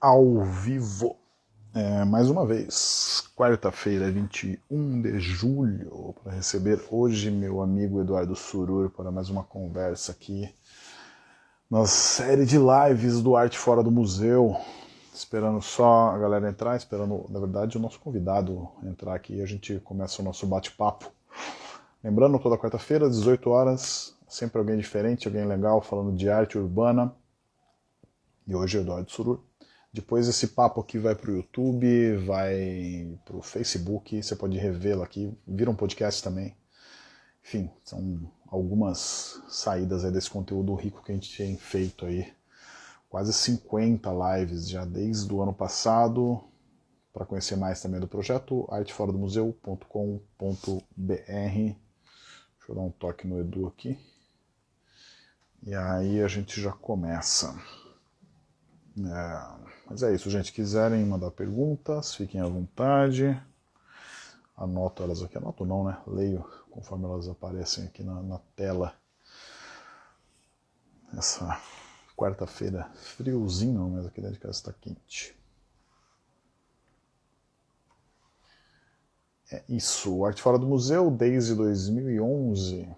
ao vivo. É, mais uma vez, quarta-feira, 21 de julho, para receber hoje meu amigo Eduardo Surur para mais uma conversa aqui na série de lives do Arte Fora do Museu. Esperando só a galera entrar, esperando, na verdade, o nosso convidado entrar aqui e a gente começa o nosso bate-papo. Lembrando, toda quarta-feira, às 18 horas, sempre alguém diferente, alguém legal falando de arte urbana. E hoje é Eduardo Surur. Depois esse papo aqui vai para o YouTube, vai para o Facebook, você pode revê-lo aqui, vira um podcast também. Enfim, são algumas saídas aí desse conteúdo rico que a gente tem feito aí. Quase 50 lives já desde o ano passado. Para conhecer mais também do projeto, arteforadomuseu.com.br. Deixa eu dar um toque no Edu aqui. E aí a gente já começa. É, mas é isso, gente. Quiserem mandar perguntas, fiquem à vontade. Anoto elas aqui. Anoto não, né? Leio conforme elas aparecem aqui na, na tela. Essa quarta-feira friozinho, mas aqui dentro de casa está quente. É isso. Arte Fora do Museu desde 2011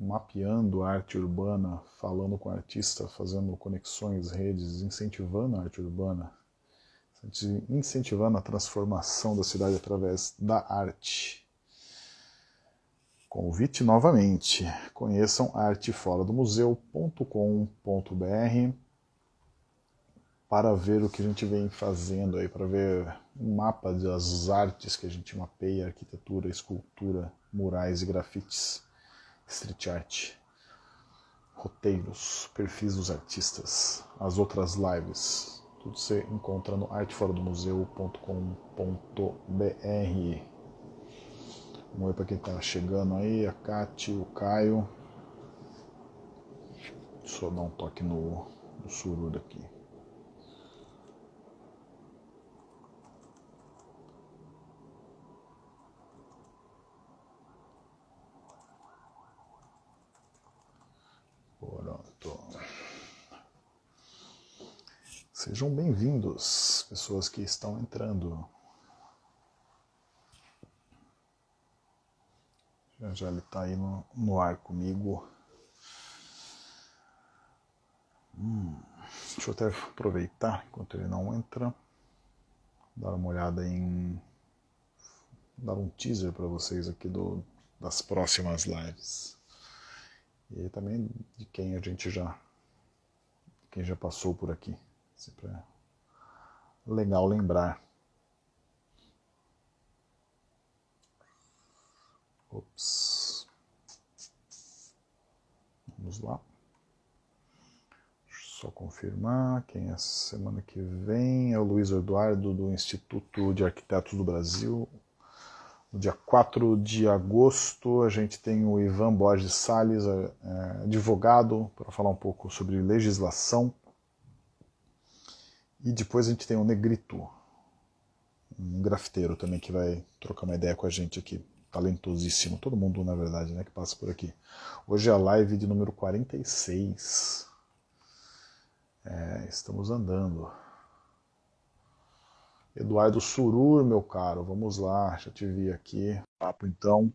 mapeando a arte urbana, falando com o artista, fazendo conexões, redes, incentivando a arte urbana, incentivando a transformação da cidade através da arte. Convite novamente, conheçam arteforadomuseu.com.br para ver o que a gente vem fazendo aí, para ver um mapa das artes que a gente mapeia, arquitetura, escultura, murais e grafites street art, roteiros, perfis dos artistas, as outras lives, tudo você encontra no arteforadomuseu.com.br. Vamos ver para quem está chegando aí, a Kati, o Caio. Eu dar um toque no, no sururo aqui. Sejam bem-vindos, pessoas que estão entrando. Já já ele está aí no, no, ar comigo. Hum, deixa eu até aproveitar enquanto ele não entra, dar uma olhada em. dar um teaser para vocês aqui do, das próximas lives. E também de quem a gente já. quem já passou por aqui. Sempre é legal lembrar. Ops. Vamos lá. Só confirmar quem é semana que vem. É o Luiz Eduardo do Instituto de Arquitetos do Brasil. No dia 4 de agosto a gente tem o Ivan Borges Salles, é advogado, para falar um pouco sobre legislação e depois a gente tem o Negrito, um grafiteiro também que vai trocar uma ideia com a gente aqui. Talentosíssimo, todo mundo na verdade, né, que passa por aqui. Hoje é a live de número 46. É, estamos andando. Eduardo Surur, meu caro, vamos lá, já te vi aqui. Papo então.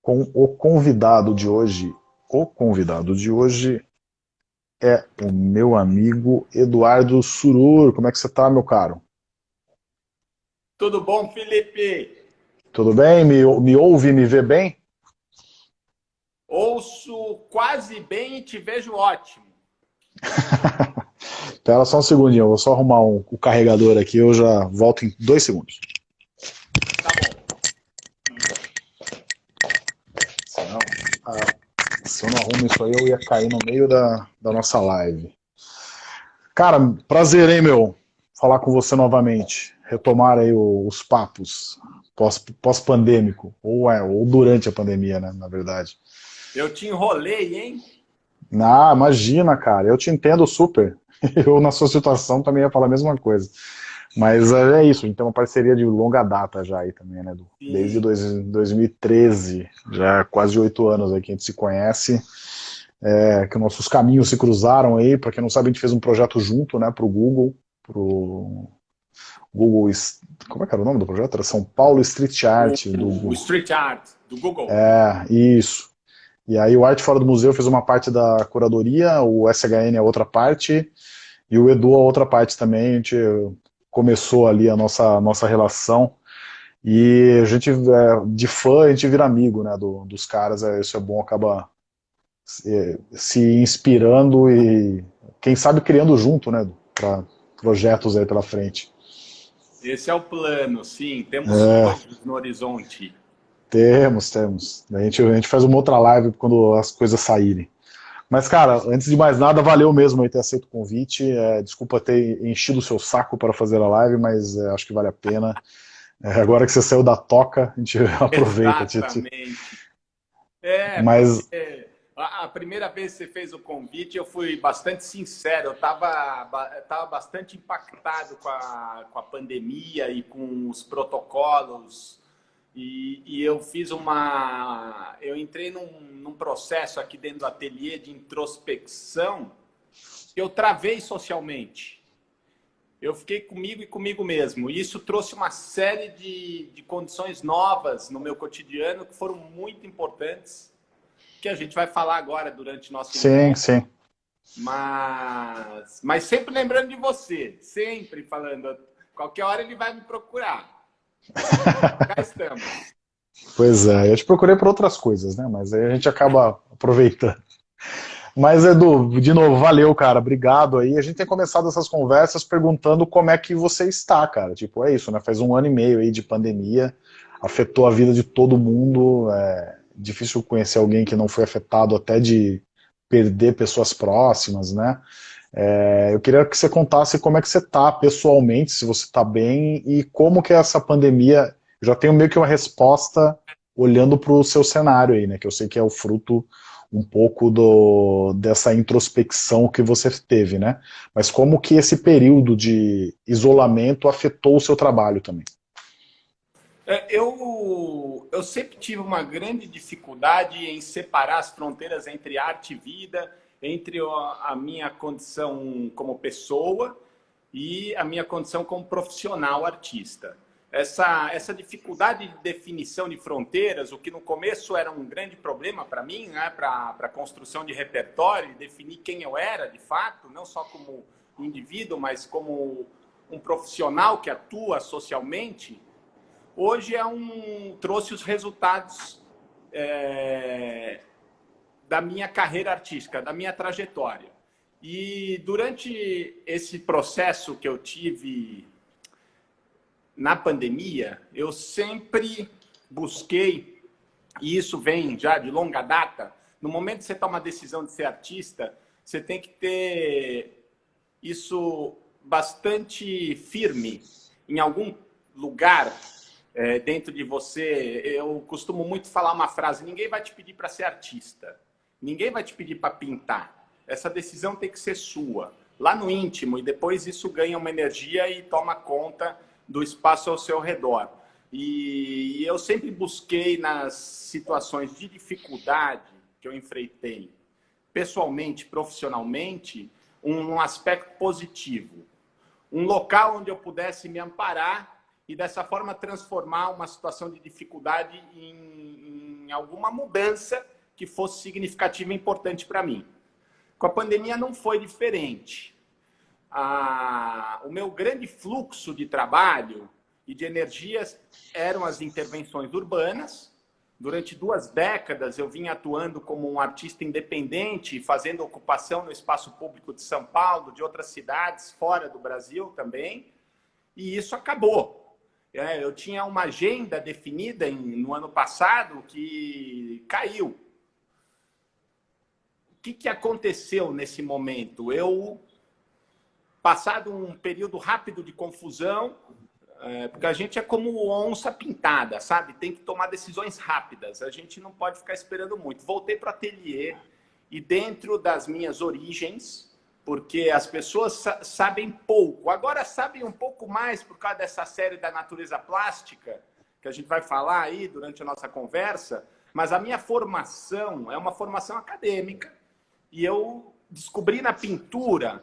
Com o convidado de hoje. O convidado de hoje é o meu amigo Eduardo Surur. Como é que você está, meu caro? Tudo bom, Felipe? Tudo bem? Me, me ouve, me vê bem? Ouço quase bem e te vejo ótimo. Espera só um segundinho, eu vou só arrumar um, o carregador aqui, eu já volto em dois segundos. Eu não arrumo isso aí, eu ia cair no meio da, da nossa live. Cara, prazer, hein, meu? Falar com você novamente. Retomar aí os papos pós-pandêmico. Pós ou, é, ou durante a pandemia, né, na verdade. Eu te enrolei, hein? Ah, imagina, cara. Eu te entendo super. Eu, na sua situação, também ia falar a mesma coisa. Mas é, é isso, então uma parceria de longa data já aí também, né, Desde dois, 2013, já quase oito anos aí que a gente se conhece. é, que nossos caminhos se cruzaram aí. Para quem não sabe, a gente fez um projeto junto né, para o Google, para o Google. Como é que era o nome do projeto? Era São Paulo Street Art. O, do, o Street Art, do Google. É, isso. E aí o Arte Fora do Museu fez uma parte da curadoria, o SHN a outra parte, e o Edu a outra parte também. A gente começou ali a nossa, nossa relação. E a gente, é, de fã, a gente vira amigo né, do, dos caras, é, isso é bom, acaba se, se inspirando e, quem sabe, criando junto, né, para projetos aí pela frente. Esse é o plano, sim, temos é. no horizonte. Temos, temos. A gente, a gente faz uma outra live quando as coisas saírem. Mas, cara, antes de mais nada, valeu mesmo aí ter aceito o convite. É, desculpa ter enchido o seu saco para fazer a live, mas é, acho que vale a pena. É, agora que você saiu da toca, a gente aproveita. Exatamente. É, mas... É, a primeira vez que você fez o convite, eu fui bastante sincero. Eu estava tava bastante impactado com a, com a pandemia e com os protocolos e, e, eu fiz uma... Eu entrei num, num, processo aqui dentro do ateliê de introspecção eu travei socialmente. Eu fiquei comigo e comigo mesmo. E isso trouxe uma série de, de condições novas no meu cotidiano que foram muito importantes, que a gente vai falar agora durante nosso Sim, sim. Mas, mas sempre lembrando de você, sempre falando, qualquer hora ele vai me procurar. Estamos. Pois é, eu te procurei por outras coisas, né? Mas aí a gente acaba aproveitando. Mas, Edu, de novo, valeu, cara, obrigado aí. A gente tem começado essas conversas perguntando como é que você está, cara. Tipo, é isso, né? Faz um ano e meio aí de pandemia, afetou a vida de todo mundo. É difícil conhecer alguém que não foi afetado até de perder pessoas próximas, né? É, eu queria que você contasse como é que você está pessoalmente, se você está bem, e como que essa pandemia... Já tenho meio que uma resposta olhando para o seu cenário aí, né? Que eu sei que é o fruto um pouco do, dessa introspecção que você teve, né? Mas como que esse período de isolamento afetou o seu trabalho também? É, eu, eu sempre tive uma grande dificuldade em separar as fronteiras entre arte e vida, entre a minha condição como pessoa e a minha condição como profissional artista. Essa, essa dificuldade de definição de fronteiras, o que no começo era um grande problema para mim, né, para a construção de repertório, definir quem eu era de fato, não só como indivíduo, mas como um profissional que atua socialmente, hoje é um, trouxe os resultados é, da minha carreira artística, da minha trajetória. E durante esse processo que eu tive na pandemia, eu sempre busquei, e isso vem já de longa data, no momento que você toma a decisão de ser artista, você tem que ter isso bastante firme em algum lugar é, dentro de você. Eu costumo muito falar uma frase, ninguém vai te pedir para ser artista. Ninguém vai te pedir para pintar. Essa decisão tem que ser sua, lá no íntimo, e depois isso ganha uma energia e toma conta do espaço ao seu redor. E eu sempre busquei nas situações de dificuldade que eu enfrentei, pessoalmente, profissionalmente, um aspecto positivo. Um local onde eu pudesse me amparar e dessa forma transformar uma situação de dificuldade em, em alguma mudança que fosse significativa e importante para mim. Com a pandemia não foi diferente. Ah, o meu grande fluxo de trabalho e de energias eram as intervenções urbanas. Durante duas décadas eu vim atuando como um artista independente, fazendo ocupação no espaço público de São Paulo, de outras cidades fora do Brasil também. E isso acabou. É, eu tinha uma agenda definida no ano passado que caiu que, que aconteceu nesse momento? Eu, passado um período rápido de confusão, é, porque a gente é como onça pintada, sabe? Tem que tomar decisões rápidas, a gente não pode ficar esperando muito. Voltei para o ateliê e dentro das minhas origens, porque as pessoas sabem pouco, agora sabem um pouco mais por causa dessa série da natureza plástica, que a gente vai falar aí durante a nossa conversa, mas a minha formação é uma formação acadêmica, e eu descobri na pintura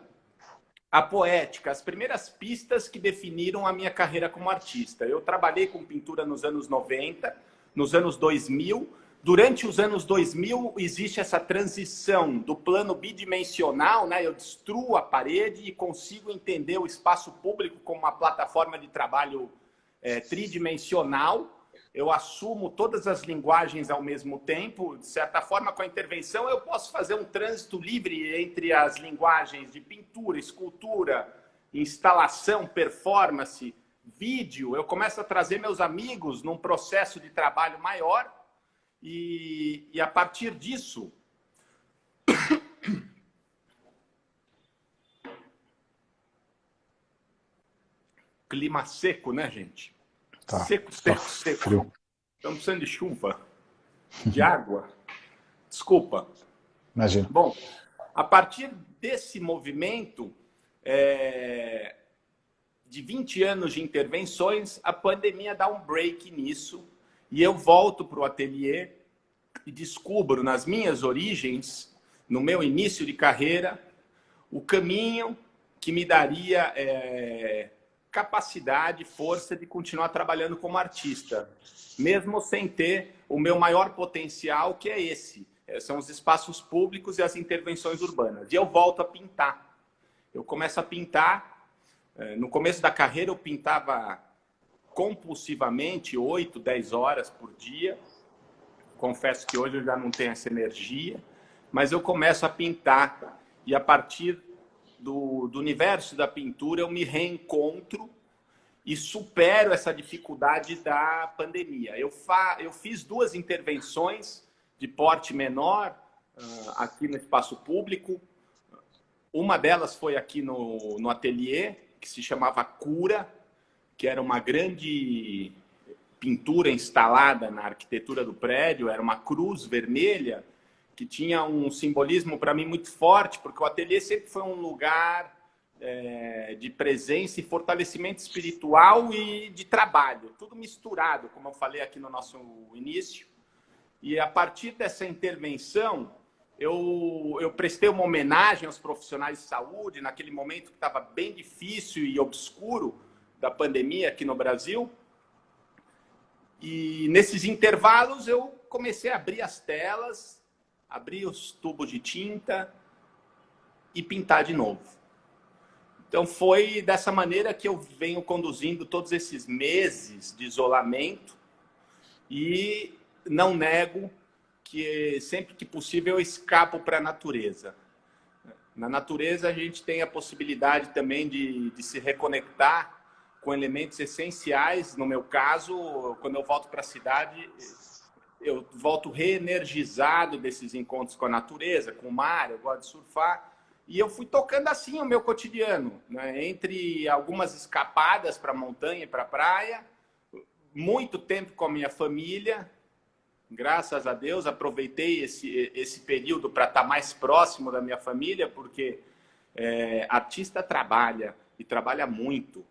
a poética, as primeiras pistas que definiram a minha carreira como artista. Eu trabalhei com pintura nos anos 90, nos anos 2000. Durante os anos 2000 existe essa transição do plano bidimensional, né? eu destruo a parede e consigo entender o espaço público como uma plataforma de trabalho é, tridimensional, eu assumo todas as linguagens ao mesmo tempo. De certa forma, com a intervenção, eu posso fazer um trânsito livre entre as linguagens de pintura, escultura, instalação, performance, vídeo. Eu começo a trazer meus amigos num processo de trabalho maior e, e a partir disso... Clima seco, né, gente? Tá. Seco, seco, tá seco. Frio. Estamos precisando de chuva, de água. Desculpa. Imagina. Bom, a partir desse movimento é, de 20 anos de intervenções, a pandemia dá um break nisso e eu volto para o ateliê e descubro nas minhas origens, no meu início de carreira, o caminho que me daria é, capacidade, força de continuar trabalhando como artista, mesmo sem ter o meu maior potencial, que é esse. É, são os espaços públicos e as intervenções urbanas. E eu volto a pintar. Eu começo a pintar. É, no começo da carreira, eu pintava compulsivamente, 8, 10 horas por dia. Confesso que hoje eu já não tenho essa energia, mas eu começo a pintar. E a partir do, do universo da pintura, eu me reencontro e supero essa dificuldade da pandemia. Eu, fa, eu fiz duas intervenções de porte menor uh, aqui no espaço público. Uma delas foi aqui no, no ateliê, que se chamava Cura, que era uma grande pintura instalada na arquitetura do prédio, era uma cruz vermelha, que tinha um simbolismo para mim muito forte, porque o ateliê sempre foi um lugar é, de presença e fortalecimento espiritual e de trabalho, tudo misturado, como eu falei aqui no nosso início. E a partir dessa intervenção, eu, eu prestei uma homenagem aos profissionais de saúde, naquele momento que estava bem difícil e obscuro da pandemia aqui no Brasil. E nesses intervalos eu comecei a abrir as telas abrir os tubos de tinta e pintar de novo. Então foi dessa maneira que eu venho conduzindo todos esses meses de isolamento e não nego que sempre que possível eu escapo para a natureza. Na natureza a gente tem a possibilidade também de, de se reconectar com elementos essenciais. No meu caso, quando eu volto para a cidade, eu volto reenergizado desses encontros com a natureza, com o mar, eu gosto de surfar. E eu fui tocando assim o meu cotidiano, né? entre algumas escapadas para a montanha e para a praia, muito tempo com a minha família, graças a Deus, aproveitei esse, esse período para estar tá mais próximo da minha família, porque é, artista trabalha, e trabalha muito.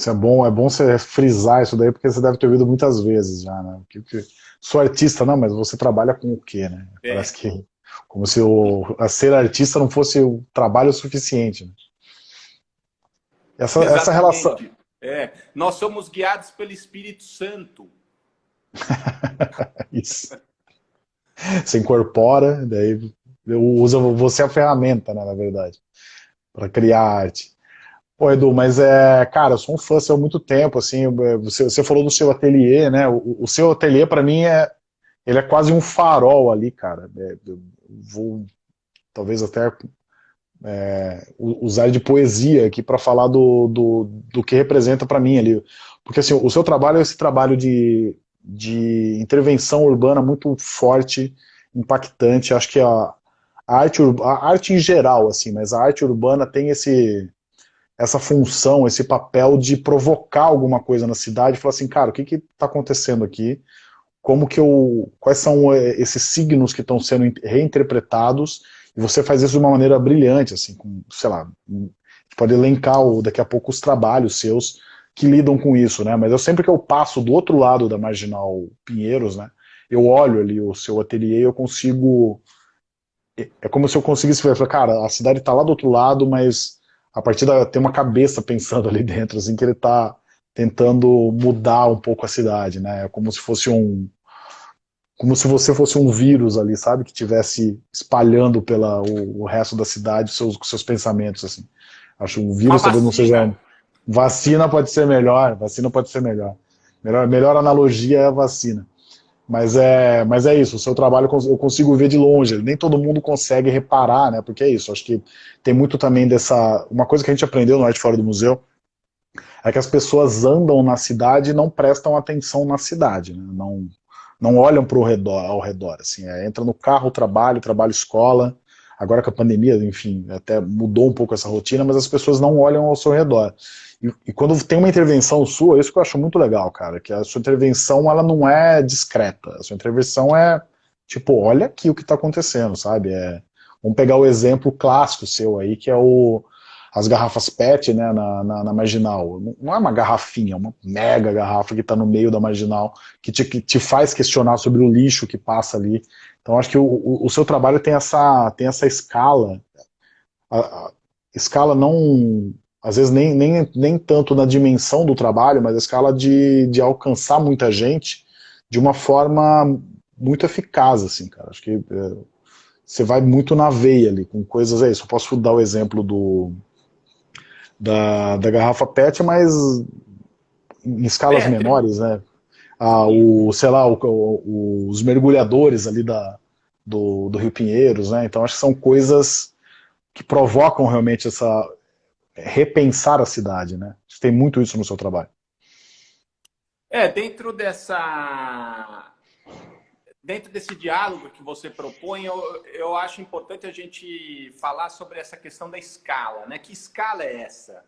Isso é bom, é bom você frisar isso daí, porque você deve ter ouvido muitas vezes já, né? Que, que, sou artista, não, mas você trabalha com o quê, né? É. Parece que como se o, a ser artista não fosse o trabalho suficiente. Né? Essa, essa relação... É, nós somos guiados pelo Espírito Santo. isso. Você incorpora, daí usa você a ferramenta, né, na verdade, para criar arte. Pô, Edu, mas é, cara, eu sou um fã seu há muito tempo, assim, você, você falou do seu ateliê, né, o, o seu ateliê para mim é, ele é quase um farol ali, cara, é, vou talvez até é, usar de poesia aqui para falar do, do, do, que representa para mim ali, porque assim, o seu trabalho é esse trabalho de, de intervenção urbana muito forte, impactante, acho que a, a arte, a arte em geral, assim, mas a arte urbana tem esse essa função, esse papel de provocar alguma coisa na cidade, falar assim, cara, o que está acontecendo aqui? Como que eu, quais são eh, esses signos que estão sendo reinterpretados? E você faz isso de uma maneira brilhante, assim, com, sei lá, pode elencar daqui a pouco os trabalhos seus que lidam com isso, né? Mas eu sempre que eu passo do outro lado da Marginal Pinheiros, né? eu olho ali o seu ateliê e eu consigo... É, é como se eu conseguisse ver, cara, a cidade está lá do outro lado, mas a partir da... tem uma cabeça pensando ali dentro, assim, que ele está tentando mudar um pouco a cidade, né? É como se fosse um, como se você fosse um vírus ali, sabe? Que tivesse espalhando pela o, o resto da cidade seus seus pensamentos assim. Acho um vírus talvez não seja vacina pode ser melhor, vacina pode ser melhor. Melhor, melhor analogia é a vacina. Mas é, mas é isso, o seu trabalho eu consigo ver de longe, nem todo mundo consegue reparar, né? Porque é isso, acho que tem muito também dessa... Uma coisa que a gente aprendeu no Arte Fora do Museu é que as pessoas andam na cidade e não prestam atenção na cidade, né? Não, não olham para o redor, ao redor, assim, é, entra no carro, trabalho, trabalho, escola, agora com a pandemia, enfim, até mudou um pouco essa rotina, mas as pessoas não olham ao seu redor. E, e, quando tem uma intervenção sua, isso que eu acho muito legal, cara, que a sua intervenção, ela não é discreta, a sua intervenção é, tipo, olha aqui o que está acontecendo, sabe, é, vamos pegar o exemplo clássico seu aí, que é o as garrafas PET né, na, na, na, marginal. Não é uma garrafinha, é uma mega garrafa que está no meio da marginal, que te, que te faz questionar sobre o lixo que passa ali. Então acho que o, o, o seu trabalho tem essa, tem essa escala, a, a, escala não, às vezes nem, nem, nem tanto na dimensão do trabalho, mas a escala de, de alcançar muita gente de uma forma muito eficaz, assim, cara. Acho que é, você vai muito na veia ali, com coisas, é isso. Eu posso dar o exemplo do, da, da garrafa PET, mas em escalas PET. menores, né? Ah, o, sei lá, o, o, os mergulhadores ali da, do, do Rio Pinheiros, né? Então acho que são coisas que provocam realmente essa repensar a cidade, né? Você tem muito isso no seu trabalho. É, dentro dessa dentro desse diálogo que você propõe, eu, eu acho importante a gente falar sobre essa questão da escala, né? Que escala é essa?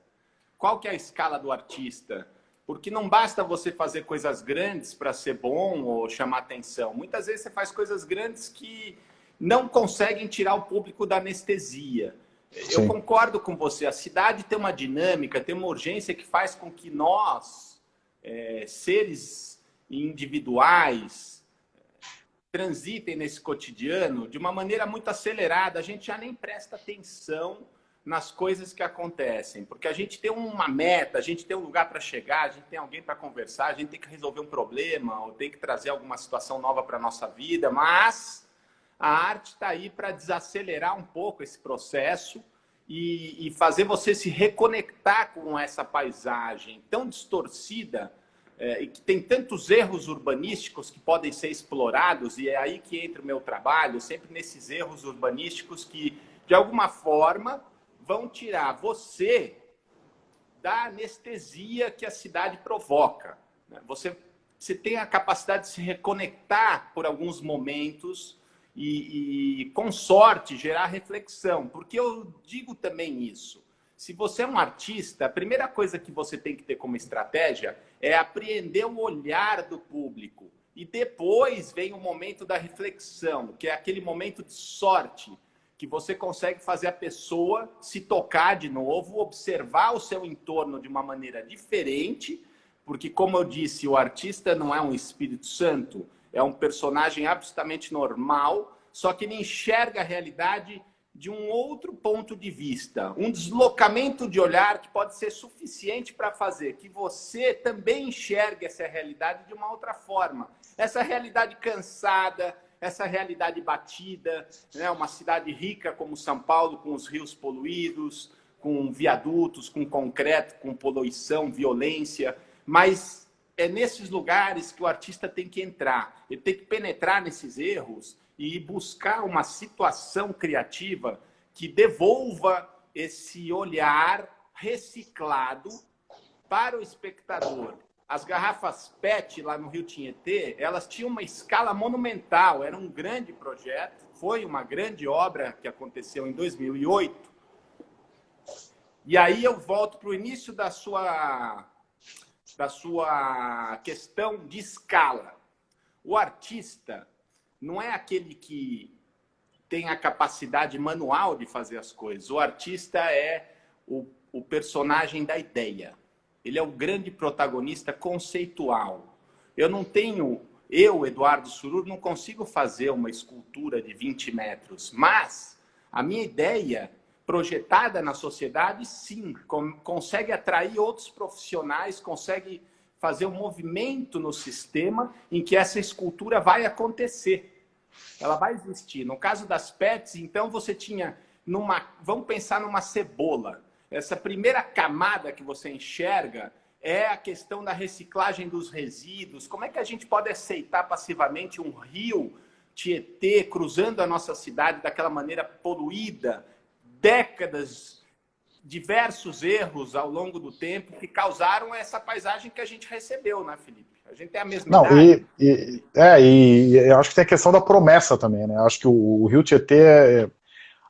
Qual que é a escala do artista? Porque não basta você fazer coisas grandes para ser bom ou chamar atenção. Muitas vezes você faz coisas grandes que não conseguem tirar o público da anestesia. Sim. Eu concordo com você. A cidade tem uma dinâmica, tem uma urgência que faz com que nós, é, seres individuais, transitem nesse cotidiano de uma maneira muito acelerada, a gente já nem presta atenção nas coisas que acontecem, porque a gente tem uma meta, a gente tem um lugar para chegar, a gente tem alguém para conversar, a gente tem que resolver um problema ou tem que trazer alguma situação nova para a nossa vida, mas a arte está aí para desacelerar um pouco esse processo e, e fazer você se reconectar com essa paisagem tão distorcida é, e que tem tantos erros urbanísticos que podem ser explorados, e é aí que entra o meu trabalho, sempre nesses erros urbanísticos que, de alguma forma, vão tirar você da anestesia que a cidade provoca. Né? Você, você tem a capacidade de se reconectar por alguns momentos e, e, com sorte, gerar reflexão. Porque eu digo também isso se você é um artista, a primeira coisa que você tem que ter como estratégia é apreender o olhar do público. E depois vem o momento da reflexão, que é aquele momento de sorte, que você consegue fazer a pessoa se tocar de novo, observar o seu entorno de uma maneira diferente, porque, como eu disse, o artista não é um Espírito Santo, é um personagem absolutamente normal, só que ele enxerga a realidade de um outro ponto de vista, um deslocamento de olhar que pode ser suficiente para fazer que você também enxergue essa realidade de uma outra forma. Essa realidade cansada, essa realidade batida, né? uma cidade rica como São Paulo, com os rios poluídos, com viadutos, com concreto, com poluição, violência, mas é nesses lugares que o artista tem que entrar, ele tem que penetrar nesses erros e buscar uma situação criativa que devolva esse olhar reciclado para o espectador. As garrafas PET lá no Rio Tietê, elas tinham uma escala monumental, era um grande projeto, foi uma grande obra que aconteceu em 2008. E aí eu volto para o início da sua, da sua questão de escala. O artista, não é aquele que tem a capacidade manual de fazer as coisas. O artista é o, o personagem da ideia. Ele é o grande protagonista conceitual. Eu não tenho eu, Eduardo Surur, não consigo fazer uma escultura de 20 metros, mas a minha ideia projetada na sociedade, sim, consegue atrair outros profissionais, consegue fazer um movimento no sistema em que essa escultura vai acontecer. Ela vai existir. No caso das PETs, então, você tinha numa... Vamos pensar numa cebola. Essa primeira camada que você enxerga é a questão da reciclagem dos resíduos. Como é que a gente pode aceitar passivamente um rio Tietê cruzando a nossa cidade daquela maneira poluída? Décadas, diversos erros ao longo do tempo que causaram essa paisagem que a gente recebeu, né, Felipe? A gente tem a mesma Não, idade. E, e, é, e eu acho que tem a questão da promessa também, né? Eu acho que o, o rio Tietê é,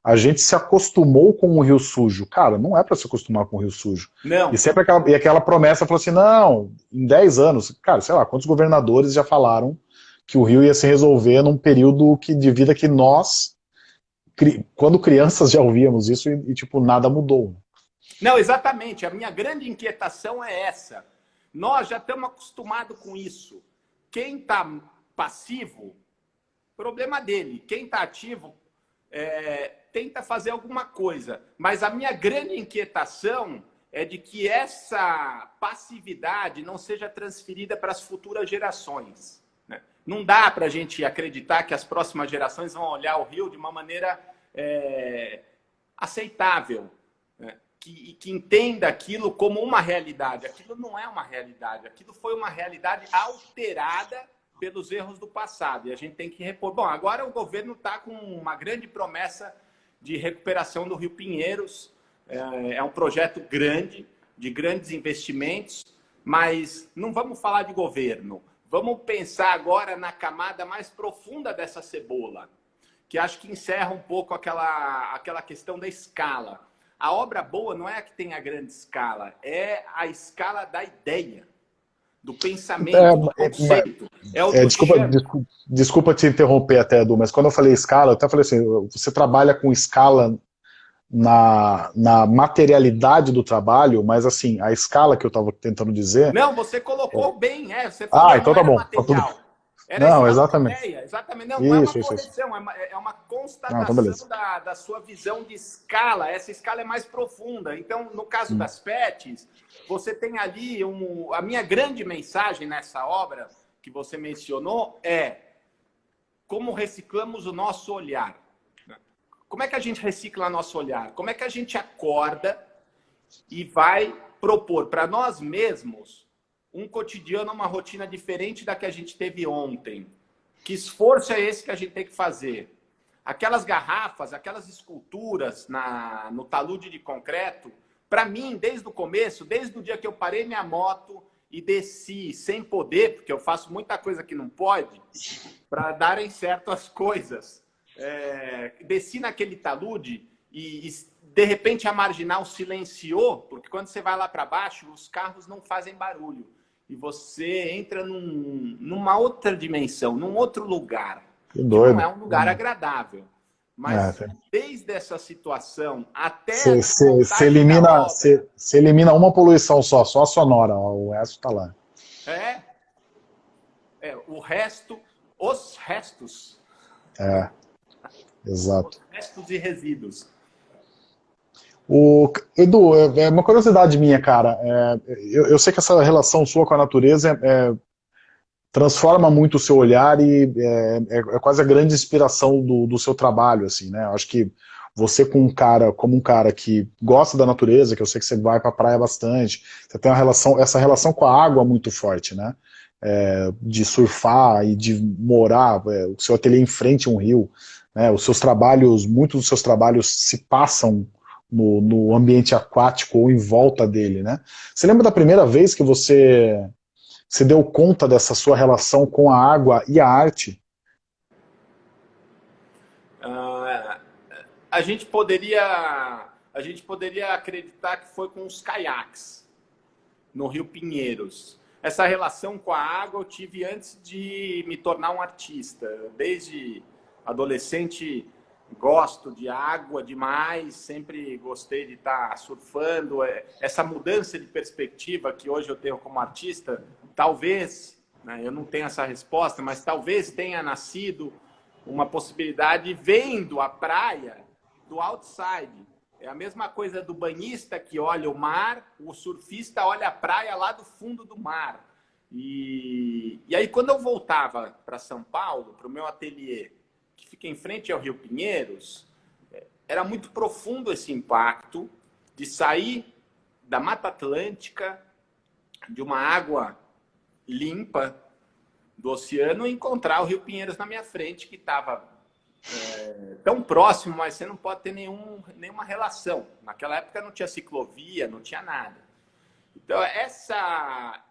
a gente se acostumou com o rio sujo. Cara, não é para se acostumar com o rio sujo. Não. E sempre aquela, e aquela promessa falou assim, não, em 10 anos, cara, sei lá, quantos governadores já falaram que o rio ia se resolver num período que, de vida que nós, cri, quando crianças, já ouvíamos isso e, e, tipo, nada mudou. Não, exatamente. A minha grande inquietação é essa. Nós já estamos acostumados com isso. Quem está passivo, problema dele. Quem está ativo, é, tenta fazer alguma coisa. Mas a minha grande inquietação é de que essa passividade não seja transferida para as futuras gerações. Não dá para a gente acreditar que as próximas gerações vão olhar o Rio de uma maneira é, aceitável, né? que, que entenda aquilo como uma realidade. Aquilo não é uma realidade, aquilo foi uma realidade alterada pelos erros do passado. E a gente tem que repor. Bom, agora o governo está com uma grande promessa de recuperação do Rio Pinheiros. É, é um projeto grande, de grandes investimentos, mas não vamos falar de governo. Vamos pensar agora na camada mais profunda dessa cebola, que acho que encerra um pouco aquela, aquela questão da escala. A obra boa não é a que tem a grande escala, é a escala da ideia do pensamento, é, do conceito. É, é, é desculpa, desculpa, desculpa, te interromper até, Edu, mas quando eu falei escala, eu até falei assim, você trabalha com escala na, na materialidade do trabalho, mas assim, a escala que eu estava tentando dizer... Não, você colocou bem, é, você falou, ah, então tá bom. Tá. Era não, exatamente. Ideia, exatamente. Não, isso, não é uma correção, isso. É, uma, é uma constatação não, então da, da sua visão de escala. Essa escala é mais profunda. Então, no caso hum. das PETs, você tem ali um... A minha grande mensagem nessa obra que você mencionou é como reciclamos o nosso olhar. Como é que a gente recicla nosso olhar? Como é que a gente acorda e vai propor para nós mesmos um cotidiano, uma rotina diferente da que a gente teve ontem. Que esforço é esse que a gente tem que fazer? Aquelas garrafas, aquelas esculturas na, no talude de concreto, para mim, desde o começo, desde o dia que eu parei minha moto e desci sem poder, porque eu faço muita coisa que não pode, para darem certo as coisas. É, desci naquele talude e, e de repente a marginal silenciou, porque quando você vai lá para baixo, os carros não fazem barulho e você entra num, numa outra dimensão, num outro lugar. Que doido. não é um lugar agradável. Mas é, desde essa situação até... Você elimina, elimina uma poluição só, só a sonora, o resto está lá. É, é, o resto, os restos. É, exato. Os restos e resíduos. O, Edu, é, é uma curiosidade minha, cara. É, eu, eu, sei que essa relação sua com a natureza é, é transforma muito o seu olhar e é, é, é, quase a grande inspiração do, do seu trabalho, assim, né? Eu acho que você com um cara, como um cara que gosta da natureza, que eu sei que você vai para a praia bastante, você tem uma relação, essa relação com a água muito forte, né? É, de surfar e de morar, é, o seu ateliê em frente a um rio, né? Os seus trabalhos, muitos dos seus trabalhos se passam no, no, ambiente aquático ou em volta dele, né? Você lembra da primeira vez que você se deu conta dessa sua relação com a água e a arte? Uh, a gente poderia a gente poderia acreditar que foi com os caiaques no Rio Pinheiros. Essa relação com a água eu tive antes de me tornar um artista. Desde adolescente gosto de água demais, sempre gostei de estar surfando. É, essa mudança de perspectiva que hoje eu tenho como artista, talvez Né? Eu não tenho essa resposta, mas talvez tenha nascido uma possibilidade vendo a praia do outside. É a mesma coisa do banhista que olha o mar, o surfista olha a praia lá do fundo do mar. E, e aí, quando eu voltava para São Paulo, para o meu ateliê, fica em frente ao Rio Pinheiros, era muito profundo esse impacto de sair da Mata Atlântica, de uma água limpa do oceano, e encontrar o Rio Pinheiros na minha frente, que estava é, tão próximo, mas você não pode ter nenhum, nenhuma relação. Naquela época não tinha ciclovia, não tinha nada. Então, essa,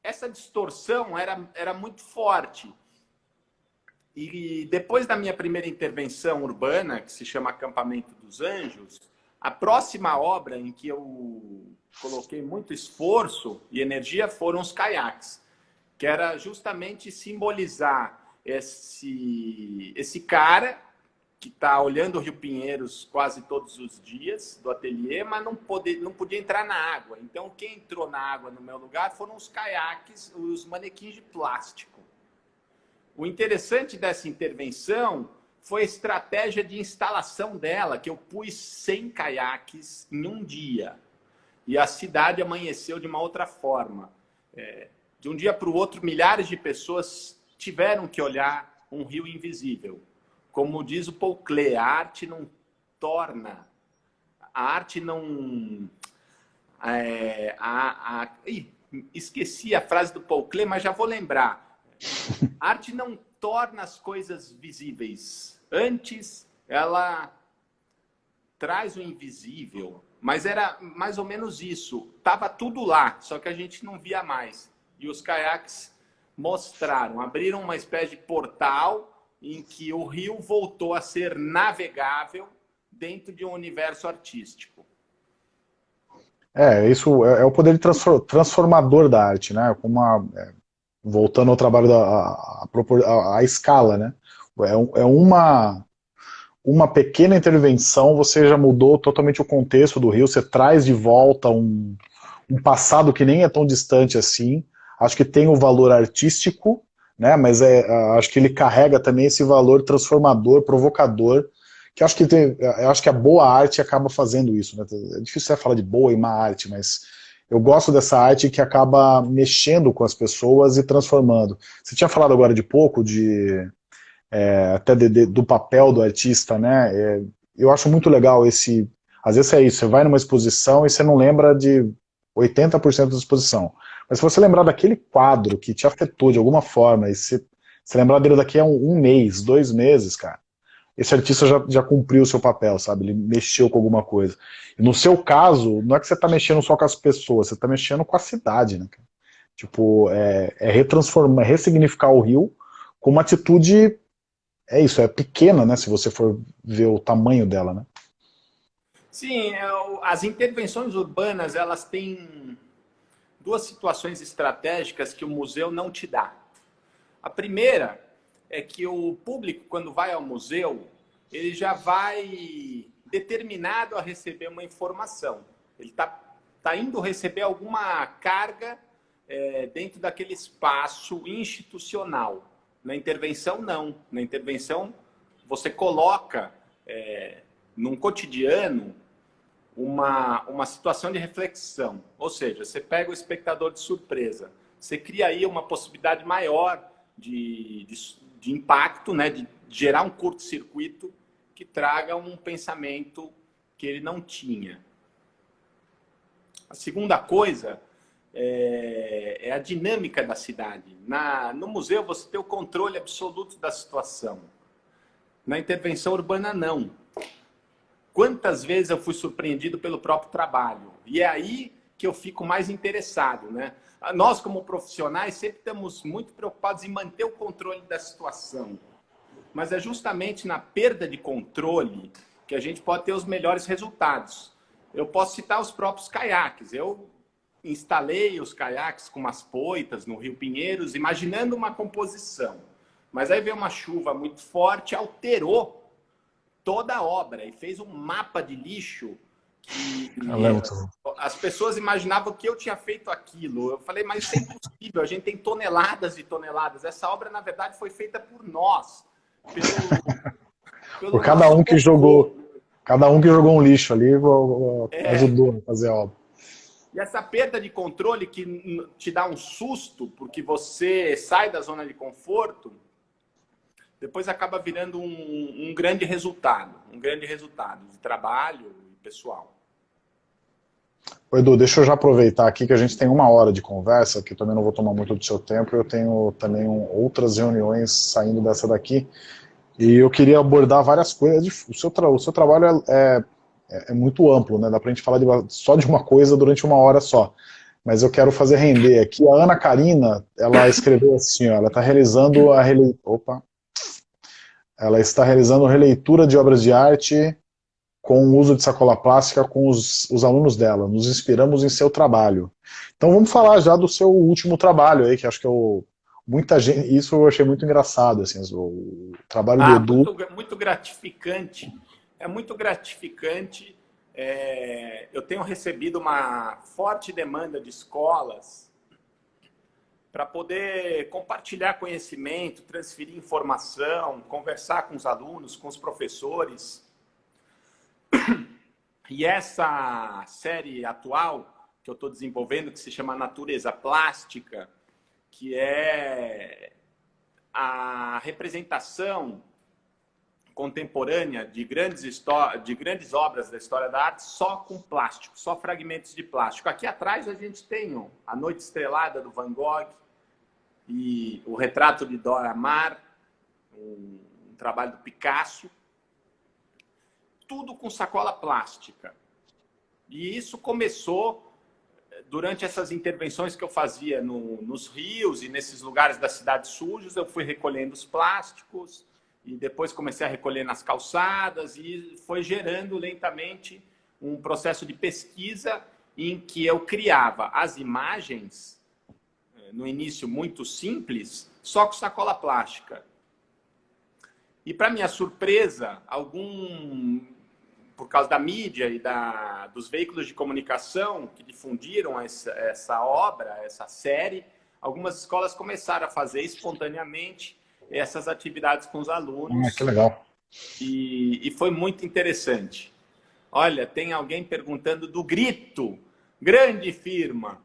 essa distorção era, era muito forte. E depois da minha primeira intervenção urbana, que se chama Acampamento dos Anjos, a próxima obra em que eu coloquei muito esforço e energia foram os caiaques, que era justamente simbolizar esse, esse cara que está olhando o Rio Pinheiros quase todos os dias do ateliê, mas não, pode, não podia entrar na água. Então, quem entrou na água no meu lugar foram os caiaques, os manequins de plástico. O interessante dessa intervenção foi a estratégia de instalação dela, que eu pus 100 caiaques em um dia. E a cidade amanheceu de uma outra forma. É, de um dia para o outro, milhares de pessoas tiveram que olhar um rio invisível. Como diz o Paul Klee, a arte não torna, a arte não... É, a, a, ih, esqueci a frase do Paul Klee, mas já vou lembrar. A arte não torna as coisas visíveis. Antes, ela traz o invisível, mas era mais ou menos isso. Tava tudo lá, só que a gente não via mais. E os caiaques mostraram, abriram uma espécie de portal em que o rio voltou a ser navegável dentro de um universo artístico. É, isso é, é o poder transformador da arte, né? Uma, é, voltando ao trabalho da a, a, a escala, né? É, é, uma, uma pequena intervenção, você já mudou totalmente o contexto do rio, você traz de volta um, um passado que nem é tão distante assim, acho que tem o valor artístico, né, mas é, acho que ele carrega também esse valor transformador, provocador, que acho que tem, eu acho que a boa arte acaba fazendo isso. Né? É difícil falar de boa e má arte, mas eu gosto dessa arte que acaba mexendo com as pessoas e transformando. Você tinha falado agora de pouco, de é, até de, de, do papel do artista, né? É, eu acho muito legal esse... Às vezes é isso, você vai numa exposição e você não lembra de 80% da exposição. Mas se você lembrar daquele quadro que te afetou de alguma forma, e se, se lembrar dele daqui a um, um, mês, dois meses, cara, esse artista já, já cumpriu o seu papel, sabe? Ele mexeu com alguma coisa. E no seu caso, não é que você está mexendo só com as pessoas, você está mexendo com a cidade, né? Tipo, é, é retransformar, ressignificar o rio com uma atitude, é isso, é pequena, né? Se você for ver o tamanho dela, né? Sim, é as intervenções urbanas, elas têm duas situações estratégicas que o museu não te dá. A primeira é que o público, quando vai ao museu, ele já vai determinado a receber uma informação. Ele está tá indo receber alguma carga é, dentro daquele espaço institucional. Na intervenção, não. Na intervenção, você coloca é, num cotidiano uma, uma situação de reflexão. Ou seja, você pega o espectador de surpresa. Você cria aí uma possibilidade maior de, de, de impacto, né? de gerar um curto-circuito que traga um pensamento que ele não tinha. A segunda coisa é, é a dinâmica da cidade. Na, no museu você tem o controle absoluto da situação. Na intervenção urbana, não. Quantas vezes eu fui surpreendido pelo próprio trabalho? E é aí que eu fico mais interessado, né? Nós, como profissionais, sempre estamos muito preocupados em manter o controle da situação. Mas é justamente na perda de controle que a gente pode ter os melhores resultados. Eu posso citar os próprios caiaques. Eu instalei os caiaques com umas poitas no Rio Pinheiros, imaginando uma composição. Mas aí veio uma chuva muito forte, alterou toda a obra e fez um mapa de lixo que as pessoas imaginavam que eu tinha feito aquilo. Eu falei, mas isso é impossível, a gente tem toneladas e toneladas. Essa obra, na verdade, foi feita por nós. Pelo, pelo por cada um que jogou. Cada um que jogou um lixo ali é. ajudou a fazer a obra. E essa perda de controle que te dá um susto, porque você sai da zona de conforto, depois acaba virando um, um grande resultado, um grande resultado de trabalho e pessoal. Ô Edu, deixa eu já aproveitar aqui que a gente tem uma hora de conversa, que também não vou tomar muito do seu tempo, eu tenho também outras reuniões saindo dessa daqui, e eu queria abordar várias coisas. O seu, o seu trabalho é, é, é muito amplo, né? dá pra gente falar de, só de uma coisa durante uma hora só. Mas eu quero fazer render aqui. A Ana Karina, ela escreveu assim, ó, ela está realizando a rele... Opa. Ela está realizando releitura de obras de arte com o uso de sacola plástica com os, os, alunos dela. Nos inspiramos em seu trabalho. Então vamos falar já do seu último trabalho aí, que acho que é o... Muita gente, isso eu achei muito engraçado, assim, o trabalho ah, do Edu. Muito, muito gratificante. É muito gratificante. É, eu tenho recebido uma forte demanda de escolas para poder compartilhar conhecimento, transferir informação, conversar com os alunos, com os professores, e essa série atual que eu estou desenvolvendo, que se chama Natureza Plástica, que é a representação contemporânea de grandes, de grandes obras da história da arte só com plástico, só fragmentos de plástico. Aqui atrás a gente tem A Noite Estrelada do Van Gogh e o retrato de Dora Maar, um, um trabalho do Picasso tudo com sacola plástica. E isso começou eh, durante essas intervenções que eu fazia no, nos rios e nesses lugares da cidade sujos, eu fui recolhendo os plásticos e depois comecei a recolher nas calçadas e foi gerando lentamente um processo de pesquisa em que eu criava as imagens, eh, no início muito simples, só com sacola plástica. E para minha surpresa, algum por causa da mídia e da, dos veículos de comunicação que difundiram essa, essa obra, essa série, algumas escolas começaram a fazer espontaneamente essas atividades com os alunos. Ah, que legal. E, e foi muito interessante. Olha, tem alguém perguntando do Grito, grande firma.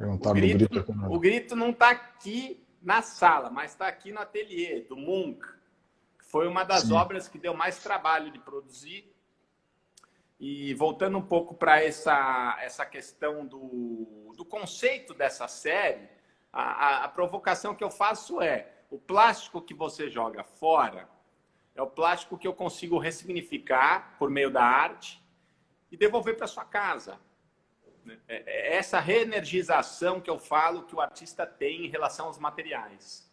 o grito, grito, o grito não está aqui na sala, mas está aqui no ateliê do Munk. Foi uma das Sim. obras que deu mais trabalho de produzir. E voltando um pouco para essa, essa questão do, do conceito dessa série, a, a, a provocação que eu faço é o plástico que você joga fora é o plástico que eu consigo ressignificar por meio da arte e devolver para sua casa. É, é essa reenergização que eu falo que o artista tem em relação aos materiais.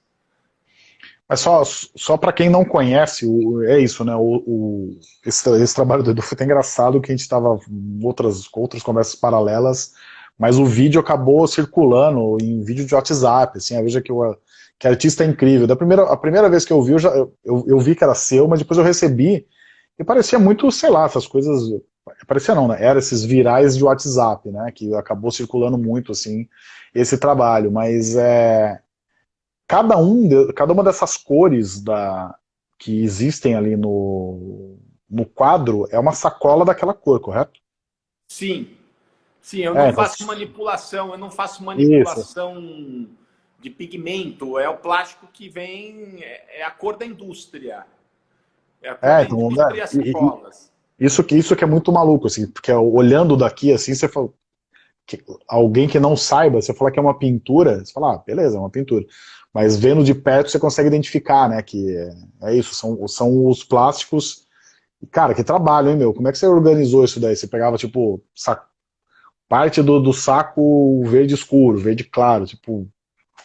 Mas só, só para quem não conhece, o, é isso, né? O, o esse, esse, trabalho do Edu foi até engraçado que a gente estava outras, outras conversas paralelas, mas o vídeo acabou circulando em vídeo de WhatsApp, assim, veja que o que artista é incrível. Da primeira, a primeira vez que eu vi, eu, já, eu, eu vi que era seu, mas depois eu recebi, e parecia muito, sei lá, essas coisas, parecia não, né? Era esses virais de WhatsApp, né? Que acabou circulando muito, assim, esse trabalho, mas é cada, um de, cada uma dessas cores da, que existem ali no, no quadro é uma sacola daquela cor, correto? Sim. Sim, eu não é, faço manipulação, eu não faço manipulação Isso. de pigmento, é o plástico que vem, é, é a cor da indústria. É a cor é, da então, indústria sacolas. Isso que, isso que é muito maluco, assim, porque olhando daqui, assim, você fala, que, alguém que não saiba, você falar que é uma pintura, você fala, ah, beleza, é uma pintura. Mas vendo de perto você consegue identificar, né, que é, isso, são, são os plásticos. Cara, que trabalho, hein, meu? Como é que você organizou isso daí? Você pegava, tipo, saco, parte do, do saco verde escuro, verde claro, tipo,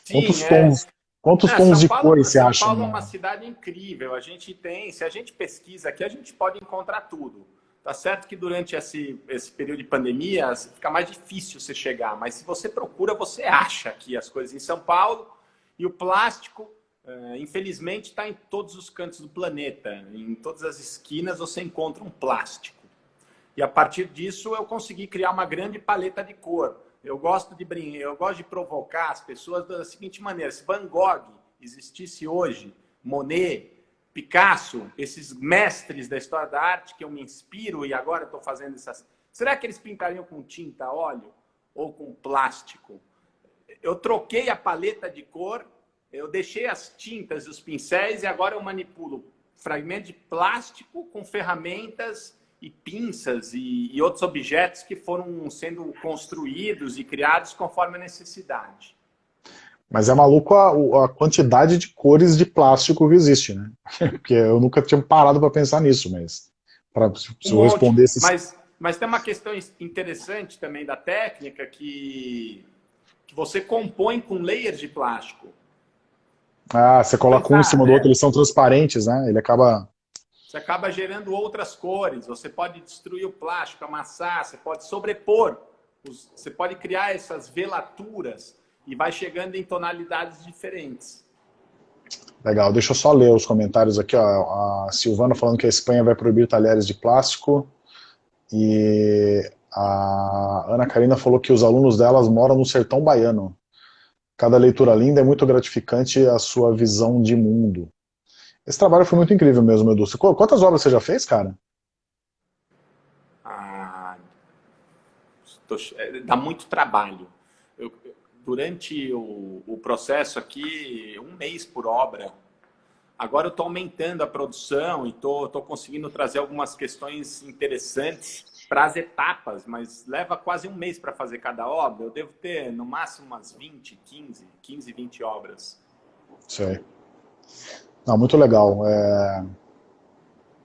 Sim, quantos é. tons... Quantos é, tons de cor você São acha? São Paulo é uma cidade incrível. A gente tem, se a gente pesquisa aqui, a gente pode encontrar tudo. Tá certo que durante esse, esse período de pandemia fica mais difícil você chegar, mas se você procura, você acha aqui as coisas em São Paulo. E o plástico uh, infelizmente está em todos os cantos do planeta. Em todas as esquinas você encontra um plástico. E a partir disso eu consegui criar uma grande paleta de cor. Eu gosto de brincar, eu gosto de provocar as pessoas da seguinte maneira: se Van Gogh existisse hoje, Monet, Picasso, esses mestres da história da arte que eu me inspiro e agora estou fazendo essas. Será que eles pintariam com tinta, óleo ou com plástico? Eu troquei a paleta de cor, eu deixei as tintas e os pincéis e agora eu manipulo fragmentos de plástico com ferramentas e pinças e, e outros objetos que foram sendo construídos e criados conforme a necessidade. Mas é maluco a, a, quantidade de cores de plástico que existe, né? Porque eu nunca tinha parado para pensar nisso, mas para se um eu responder esses... Mas, mas tem uma questão interessante também da técnica que, que você compõe com layers de plástico. Ah, você coloca um em cima do outro, eles são transparentes, né? Ele acaba você acaba gerando outras cores. Você pode destruir o plástico, amassar, você pode sobrepor, você pode criar essas velaturas e vai chegando em tonalidades diferentes. Legal, deixa eu só ler os comentários aqui. Ó. A Silvana falando que a Espanha vai proibir talheres de plástico. E a Ana Karina falou que os alunos delas moram no sertão baiano. Cada leitura linda é muito gratificante a sua visão de mundo. Esse trabalho foi muito incrível mesmo, Edu. Quantas obras você já fez, cara? Ah, é, dá muito trabalho. Eu, durante o, o, processo aqui, um mês por obra. Agora eu estou aumentando a produção e estou conseguindo trazer algumas questões interessantes para as etapas, mas leva quase um mês para fazer cada obra. Eu devo ter, no máximo, umas 20, 15, 15, 20 obras. Sei. Não, muito legal. É...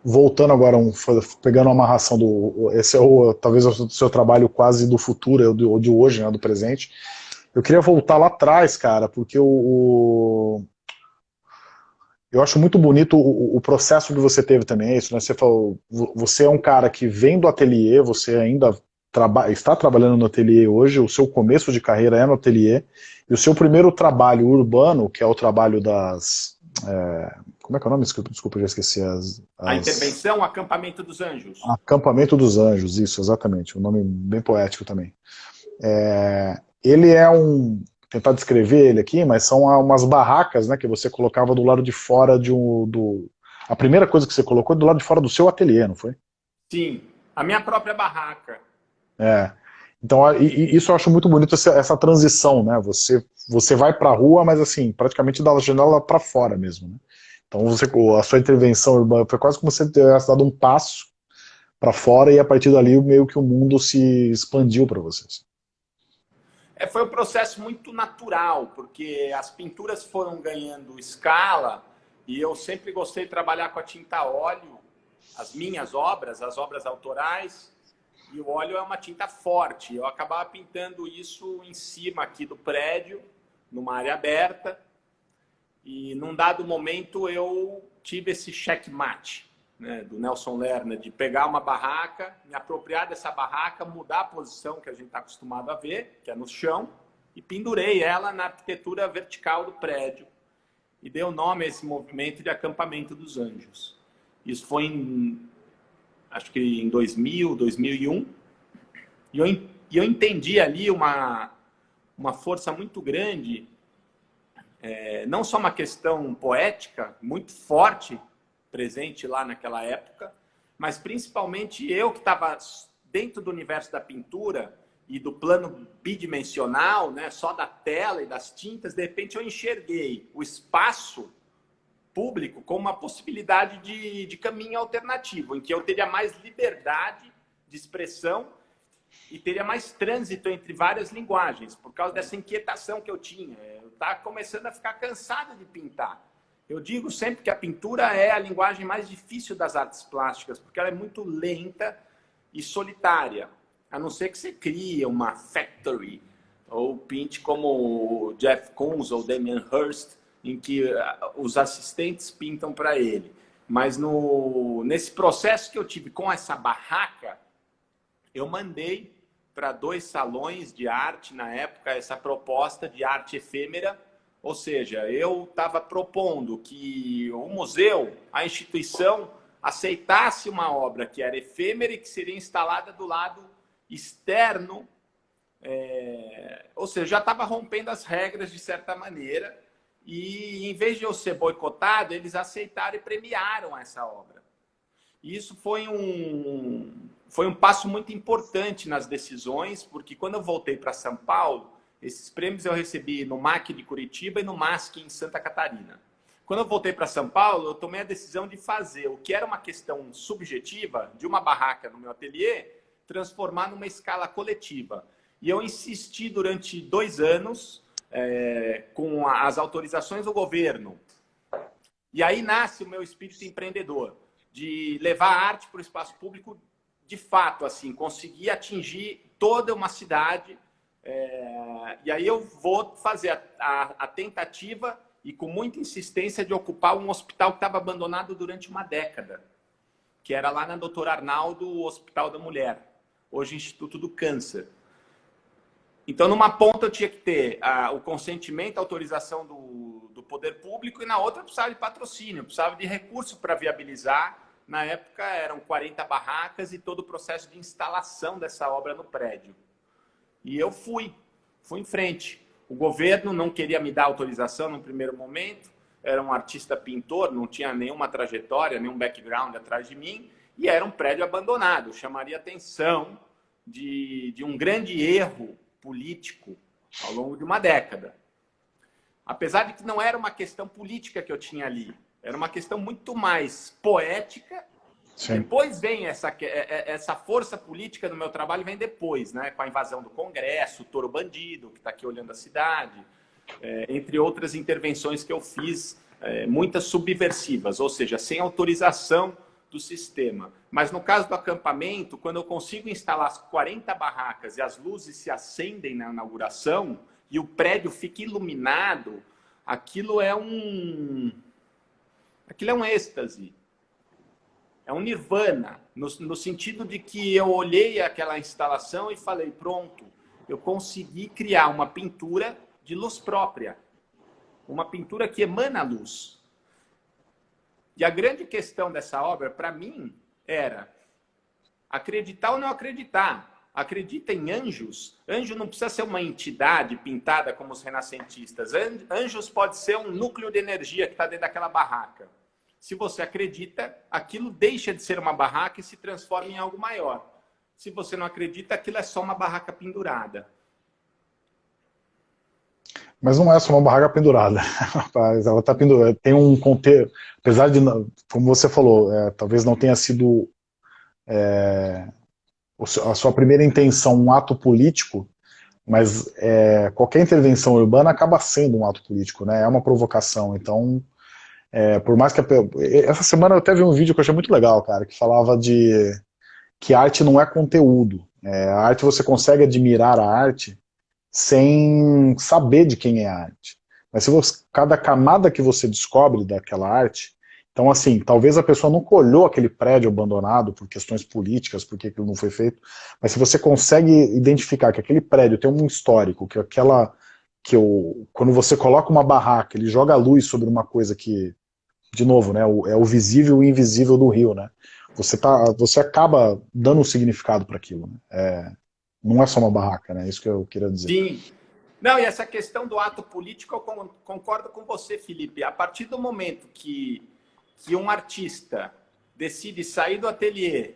Voltando agora, um, pegando a amarração do... Esse é o, talvez o seu trabalho quase do futuro, ou de hoje, né, do presente. Eu queria voltar lá atrás, cara, porque o... eu acho muito bonito o, o, processo que você teve também, é isso, né? Você falou, você é um cara que vem do ateliê, você ainda traba está trabalhando no ateliê hoje, o seu começo de carreira é no ateliê, e o seu primeiro trabalho urbano, que é o trabalho das, é, como é que é o nome? Desculpa, desculpa já esqueci. As, as... A intervenção Acampamento dos Anjos. Acampamento dos Anjos, isso, exatamente. Um nome bem poético também. É, ele é um... Tentar descrever ele aqui, mas são umas barracas né, que você colocava do lado de fora de um... Do, a primeira coisa que você colocou é do lado de fora do seu ateliê, não foi? Sim, a minha própria barraca. É. Então, isso eu acho muito bonito, essa, transição, né? Você, você vai para a rua, mas assim, praticamente da janela para fora mesmo, né? Então, você, a sua intervenção urbana foi quase como se você tivesse dado um passo para fora e a partir dali meio que o mundo se expandiu para vocês. É, foi um processo muito natural, porque as pinturas foram ganhando escala e eu sempre gostei de trabalhar com a tinta óleo, as minhas obras, as obras autorais, e o óleo é uma tinta forte. Eu acabava pintando isso em cima aqui do prédio, numa área aberta. E num dado momento eu tive esse checkmate né, do Nelson Lerner, de pegar uma barraca, me apropriar dessa barraca, mudar a posição que a gente está acostumado a ver, que é no chão, e pendurei ela na arquitetura vertical do prédio. E dei o nome a esse movimento de acampamento dos anjos. Isso foi em acho que em 2000, 2001, e eu, e eu entendi ali uma, uma força muito grande, é, não só uma questão poética muito forte, presente lá naquela época, mas principalmente eu que estava dentro do universo da pintura e do plano bidimensional, né, só da tela e das tintas, de repente eu enxerguei o espaço público como uma possibilidade de, de caminho alternativo, em que eu teria mais liberdade de expressão e teria mais trânsito entre várias linguagens, por causa dessa inquietação que eu tinha. Eu estava começando a ficar cansado de pintar. Eu digo sempre que a pintura é a linguagem mais difícil das artes plásticas, porque ela é muito lenta e solitária. A não ser que você crie uma factory, ou pinte como o Jeff Koons ou Damien Hirst, em que ah, os assistentes pintam para ele. Mas no, nesse processo que eu tive com essa barraca, eu mandei para dois salões de arte na época essa proposta de arte efêmera, Ou seja, eu estava propondo que o museu, a instituição, aceitasse uma obra que era efêmera e que seria instalada do lado externo, é... ou seja, já estava rompendo as regras de certa maneira, e em vez de eu ser boicotado, eles aceitaram e premiaram essa obra. E isso foi um, foi um passo muito importante nas decisões, porque quando eu voltei para São Paulo, esses prêmios eu recebi no MAC de Curitiba e no MASC em Santa Catarina. Quando eu voltei para São Paulo, eu tomei a decisão de fazer o que era uma questão subjetiva de uma barraca no meu ateliê, transformar numa escala coletiva. E eu insisti durante dois anos é, com as autorizações do governo. E aí nasce o meu espírito empreendedor, de levar a arte para o espaço público de fato, assim, conseguir atingir toda uma cidade. É, e aí eu vou fazer a, a, a, tentativa e com muita insistência de ocupar um hospital que estava abandonado durante uma década, que era lá na Doutor Arnaldo, o Hospital da Mulher, hoje Instituto do Câncer. Então, numa ponta eu tinha que ter a, o consentimento, a autorização do, do poder público, e na outra eu precisava de patrocínio, eu precisava de recurso para viabilizar na época eram 40 barracas e todo o processo de instalação dessa obra no prédio. E eu fui, fui em frente. O governo não queria me dar autorização no primeiro momento, era um artista pintor, não tinha nenhuma trajetória, nenhum background atrás de mim, e era um prédio abandonado. chamaria atenção de, de um grande erro político ao longo de uma década. Apesar de que não era uma questão política que eu tinha ali, era uma questão muito mais poética. Sim. Depois vem essa, é, é, essa força política do meu trabalho, vem depois, né? com a invasão do Congresso, o Toro Bandido, que está aqui olhando a cidade, é, entre outras intervenções que eu fiz, é, muitas subversivas, ou seja, sem autorização do sistema. Mas no caso do acampamento, quando eu consigo instalar as 40 barracas e as luzes se acendem na inauguração e o prédio fica iluminado, aquilo é um, Aquilo é um êxtase. É um nirvana, no, no sentido de que eu olhei aquela instalação e falei, pronto, eu consegui criar uma pintura de luz própria. Uma pintura que emana luz. E a grande questão dessa obra, para mim, era acreditar ou não acreditar. Acredita em anjos? Anjo não precisa ser uma entidade pintada como os renascentistas. Anjos pode ser um núcleo de energia que está dentro daquela barraca. Se você acredita, aquilo deixa de ser uma barraca e se transforma em algo maior. Se você não acredita, aquilo é só uma barraca pendurada. Mas não é só uma barraca pendurada. Ela está pendurada. Tem um contexto. Apesar de, como você falou, é, talvez não tenha sido é, a sua primeira intenção um ato político, mas é, qualquer intervenção urbana acaba sendo um ato político, né? É uma provocação. Então, é, por mais que... A, essa semana eu até vi um vídeo que eu achei muito legal, cara, que falava de que arte não é conteúdo. É, a arte você consegue admirar a arte sem saber de quem é a arte. Mas se você, cada camada que você descobre daquela arte, então assim, talvez a pessoa nunca olhou aquele prédio abandonado por questões políticas, porque aquilo não foi feito, mas se você consegue identificar que aquele prédio tem um histórico, que aquela que eu, quando você coloca uma barraca, ele joga a luz sobre uma coisa que de novo, né, é o visível e o invisível do rio, né? Você, tá, você acaba dando um significado para aquilo. Né? É, não é só uma barraca, né? É isso que eu queria dizer. Sim. Não, e essa questão do ato político, eu concordo com você, Felipe. A partir do momento que, que um artista decide sair do ateliê,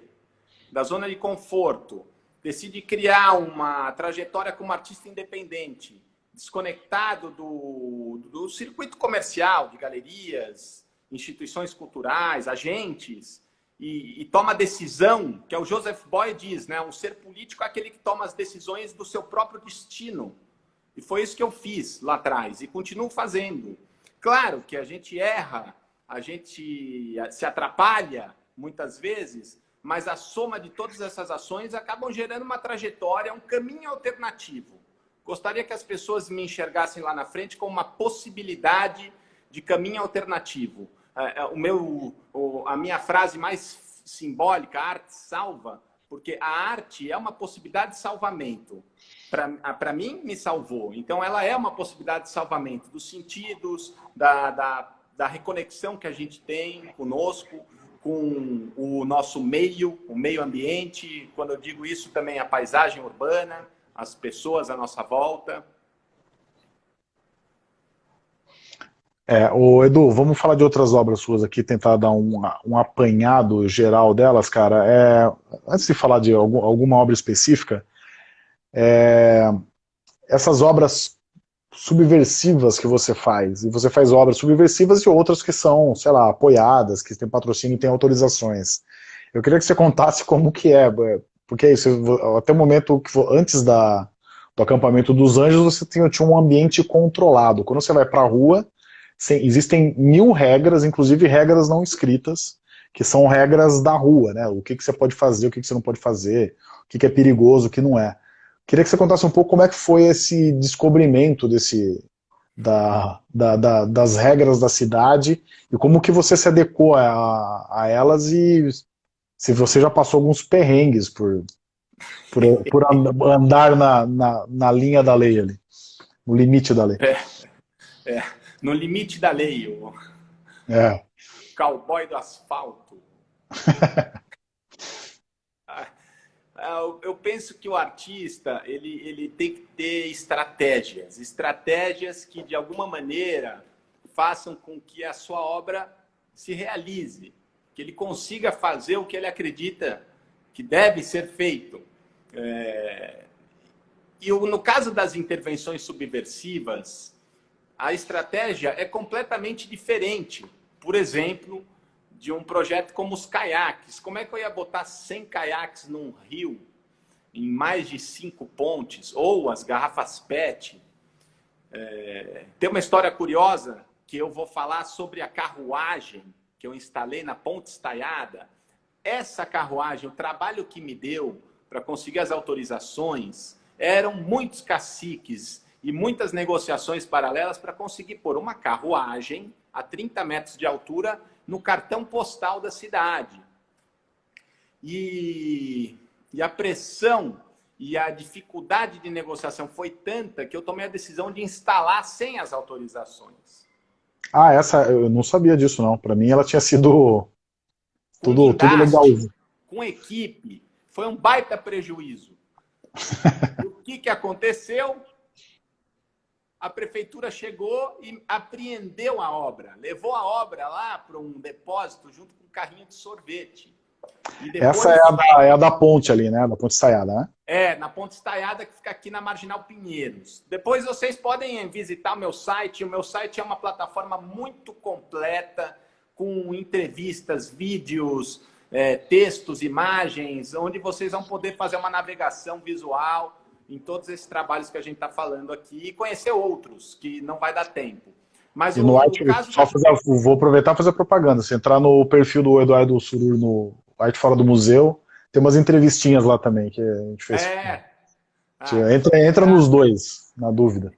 da zona de conforto, decide criar uma trajetória como artista independente, desconectado do, do circuito comercial, de galerias, instituições culturais, agentes, e, e, toma decisão, que é o Joseph Boy diz, né? Um ser político é aquele que toma as decisões do seu próprio destino. E foi isso que eu fiz lá atrás e continuo fazendo. Claro que a gente erra, a gente se atrapalha muitas vezes, mas a soma de todas essas ações acabam gerando uma trajetória, um caminho alternativo. Gostaria que as pessoas me enxergassem lá na frente como uma possibilidade de caminho alternativo. É, é, o meu, a minha frase mais simbólica, arte salva, porque a arte é uma possibilidade de salvamento. Para mim, me salvou. Então, ela é uma possibilidade de salvamento dos sentidos, da, da, da reconexão que a gente tem conosco, com o nosso meio, o meio ambiente. Quando eu digo isso, também a paisagem urbana, as pessoas à nossa volta. É, o Edu, vamos falar de outras obras suas aqui, tentar dar um, um apanhado geral delas, cara. É, antes de falar de algum, alguma obra específica, é, essas obras subversivas que você faz, e você faz obras subversivas e outras que são, sei lá, apoiadas, que tem patrocínio e tem autorizações. Eu queria que você contasse como que é, porque é isso, até o momento, que antes da, do acampamento dos anjos, você tinha, tinha um ambiente controlado. Quando você vai para a rua, existem mil regras, inclusive regras não escritas, que são regras da rua, né? O que, que você pode fazer, o que, que você não pode fazer, o que, que é perigoso, o que não é. Queria que você contasse um pouco como é que foi esse descobrimento desse, da, da, da, das regras da cidade e como que você se adequou a, a elas e se você já passou alguns perrengues por, por, por andar na, na, na linha da lei ali, no limite da lei. É, é no limite da lei, o é. cowboy do asfalto. Ah, eu penso que o artista ele, ele tem que ter estratégias, estratégias que de alguma maneira façam com que a sua obra se realize, que ele consiga fazer o que ele acredita que deve ser feito. É... E no caso das intervenções subversivas, a estratégia é completamente diferente. Por exemplo, de um projeto como os caiaques. Como é que eu ia botar 100 caiaques num rio, em mais de cinco pontes, ou as garrafas PET? É... Tem uma história curiosa que eu vou falar sobre a carruagem que eu instalei na Ponte Estaiada. Essa carruagem, o trabalho que me deu para conseguir as autorizações, eram muitos caciques e muitas negociações paralelas para conseguir pôr uma carruagem a 30 metros de altura no cartão postal da cidade. E, e a pressão e a dificuldade de negociação foi tanta que eu tomei a decisão de instalar sem as autorizações. Ah, essa eu não sabia disso não. Para mim ela tinha sido tudo, tudo legal. Com equipe, foi um baita prejuízo. o que, que aconteceu? A prefeitura chegou e apreendeu a obra, levou a obra lá para um depósito junto com um carrinho de sorvete. Depois... Essa é a, da, é a, da, ponte ali, né? Da ponte estaiada, né? É, na ponte estaiada que fica aqui na Marginal Pinheiros. Depois vocês podem visitar o meu site. O meu site é uma plataforma muito completa, com entrevistas, vídeos, é, textos, imagens, onde vocês vão poder fazer uma navegação visual em todos esses trabalhos que a gente está falando aqui e conhecer outros, que não vai dar tempo. Mas e o, no Arte, caso só fazer, vou aproveitar e fazer propaganda. Se entrar no perfil do Eduardo Surur no Arte Fora do Museu, tem umas entrevistinhas lá também que a gente fez. É. Ah, entra entra nos dois, na dúvida.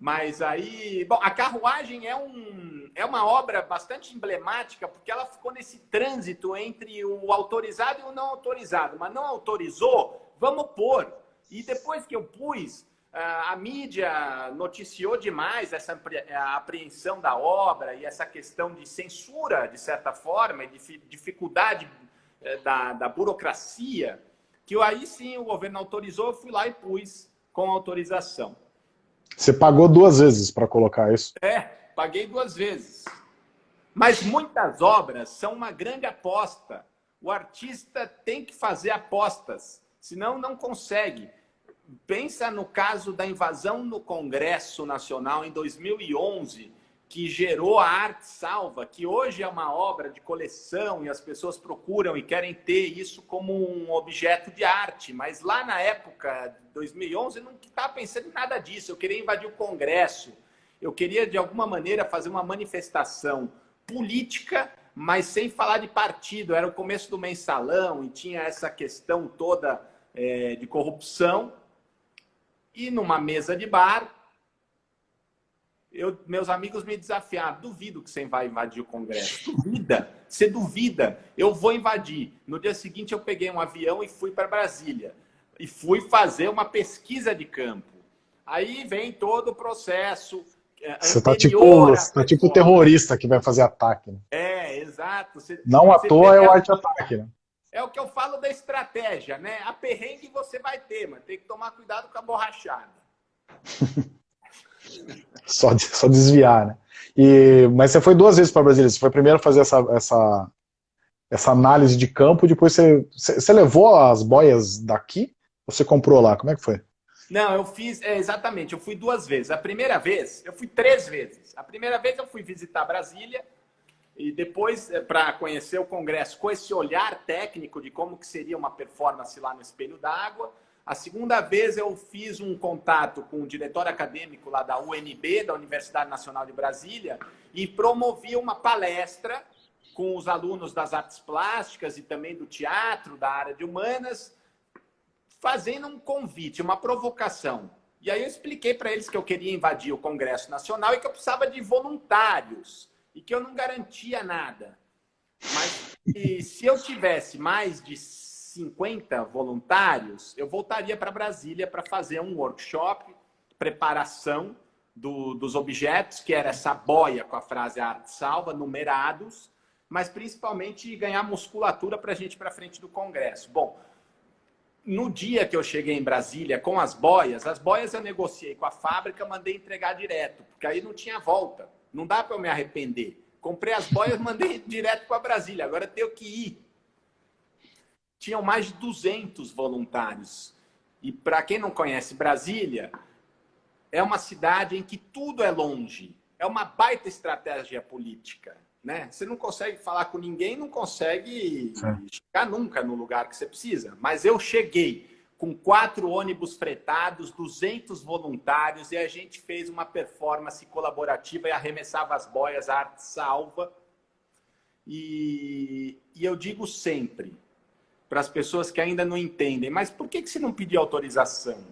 Mas aí, bom, a carruagem é, um, é uma obra bastante emblemática porque ela ficou nesse trânsito entre o autorizado e o não autorizado. Mas não autorizou, vamos pôr. E depois que eu pus, a mídia noticiou demais essa apreensão da obra e essa questão de censura, de certa forma, e de dificuldade eh, da, da burocracia, que aí sim o governo autorizou, eu fui lá e pus com autorização. Você pagou duas vezes para colocar isso? É, paguei duas vezes. Mas muitas obras são uma grande aposta. O artista tem que fazer apostas senão não consegue. Pensa no caso da invasão no Congresso Nacional em 2011, que gerou a Arte Salva, que hoje é uma obra de coleção e as pessoas procuram e querem ter isso como um objeto de arte. Mas lá na época, 2011, eu não estava pensando em nada disso. Eu queria invadir o Congresso. Eu queria, de alguma maneira, fazer uma manifestação política, mas sem falar de partido. Era o começo do mensalão e tinha essa questão toda é, de corrupção e numa mesa de bar eu, meus amigos me desafiaram. Duvido que você vai invadir o Congresso. Duvida. Você duvida. Eu vou invadir. No dia seguinte, eu peguei um avião e fui para Brasília. E fui fazer uma pesquisa de campo. Aí vem todo o processo. É, você está tipo, tá tipo terrorista que vai fazer ataque. Né? É, exato. Você, Não à toa é o arte-ataque, né? É o que eu falo da estratégia, né? A perrengue você vai ter, mas tem que tomar cuidado com a borrachada. só, só desviar, né? E, mas você foi duas vezes para Brasília. Você foi primeiro fazer essa, essa, essa análise de campo, depois você, você levou as boias daqui? Ou você comprou lá? Como é que foi? Não, eu fiz, é, exatamente, eu fui duas vezes. A primeira vez, eu fui três vezes. A primeira vez eu fui visitar Brasília, e depois, é, para conhecer o Congresso com esse olhar técnico de como que seria uma performance lá no Espelho d'Água. A segunda vez eu fiz um contato com o diretor acadêmico lá da UNB, da Universidade Nacional de Brasília, e promovi uma palestra com os alunos das artes plásticas e também do teatro, da área de humanas, fazendo um convite, uma provocação. E aí eu expliquei para eles que eu queria invadir o Congresso Nacional e que eu precisava de voluntários e que eu não garantia nada. Mas se eu tivesse mais de 50 voluntários, eu voltaria para Brasília para fazer um workshop, preparação do, dos objetos, que era essa boia com a frase arte salva, numerados, mas principalmente ganhar musculatura para a gente para frente do Congresso. Bom, no dia que eu cheguei em Brasília com as boias, as boias eu negociei com a fábrica, mandei entregar direto, porque aí não tinha volta. Não dá para eu me arrepender. Comprei as boias, mandei direto para Brasília. Agora tenho que ir tinham mais de 200 voluntários. E para quem não conhece Brasília, é uma cidade em que tudo é longe. É uma baita estratégia política. Né? Você não consegue falar com ninguém, não consegue Sim. chegar nunca no lugar que você precisa. Mas eu cheguei com quatro ônibus fretados, 200 voluntários, e a gente fez uma performance colaborativa e arremessava as boias, a arte salva. E, e eu digo sempre, para as pessoas que ainda não entendem. Mas por que, que você não pediu autorização?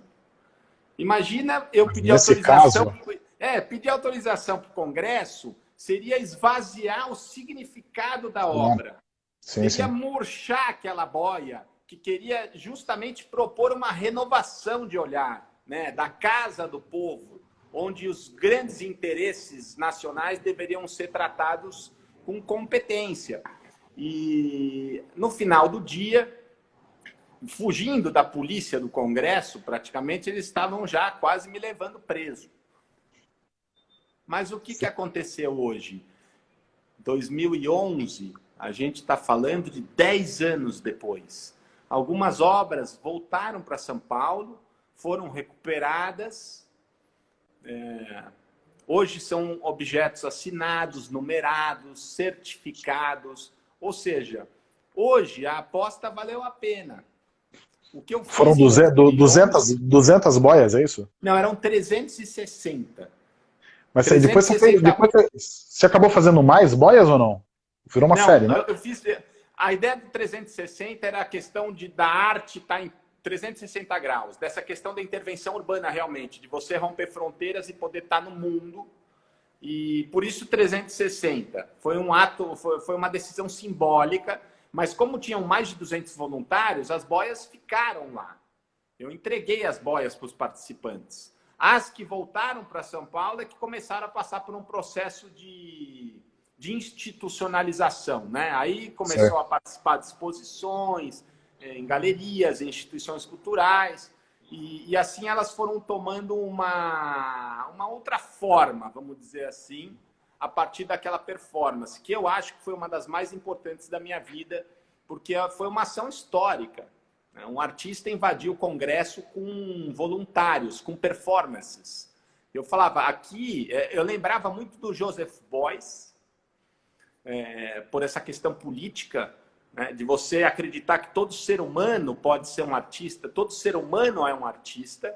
Imagina eu pedir Nesse autorização. Caso... É, pedir autorização para o Congresso seria esvaziar o significado da obra. Sim, seria sim. murchar aquela boia que queria justamente propor uma renovação de olhar né, da casa do povo, onde os grandes interesses nacionais deveriam ser tratados com competência. E no final do dia, fugindo da polícia do Congresso, praticamente eles estavam já quase me levando preso. Mas o que, que aconteceu hoje? 2011, a gente está falando de 10 anos depois. Algumas obras voltaram para São Paulo, foram recuperadas. É... Hoje são objetos assinados, numerados, certificados, ou seja, hoje a aposta valeu a pena. O que eu Foram 200, 200, 200 boias, é isso? Não, eram 360. Mas 360... depois, você, depois você acabou fazendo mais boias ou não? Virou uma não, série, né? Eu fiz, a ideia do 360 era a questão de, da arte estar tá em 360 graus, dessa questão da intervenção urbana realmente, de você romper fronteiras e poder estar tá no mundo e por isso 360. Foi um ato, foi, foi uma decisão simbólica, mas como tinham mais de 200 voluntários, as boias ficaram lá. Eu entreguei as boias para os participantes. As que voltaram para São Paulo é que começaram a passar por um processo de, de institucionalização. Né? Aí começou certo. a participar de exposições, eh, em galerias, em instituições culturais. E, e, assim elas foram tomando uma, uma outra forma, vamos dizer assim, a partir daquela performance, que eu acho que foi uma das mais importantes da minha vida, porque foi uma ação histórica. Né? Um artista invadiu o Congresso com voluntários, com performances. Eu falava, aqui, é, eu lembrava muito do Joseph Beuys, é, por essa questão política, né? de você acreditar que todo ser humano pode ser um artista, todo ser humano é um artista,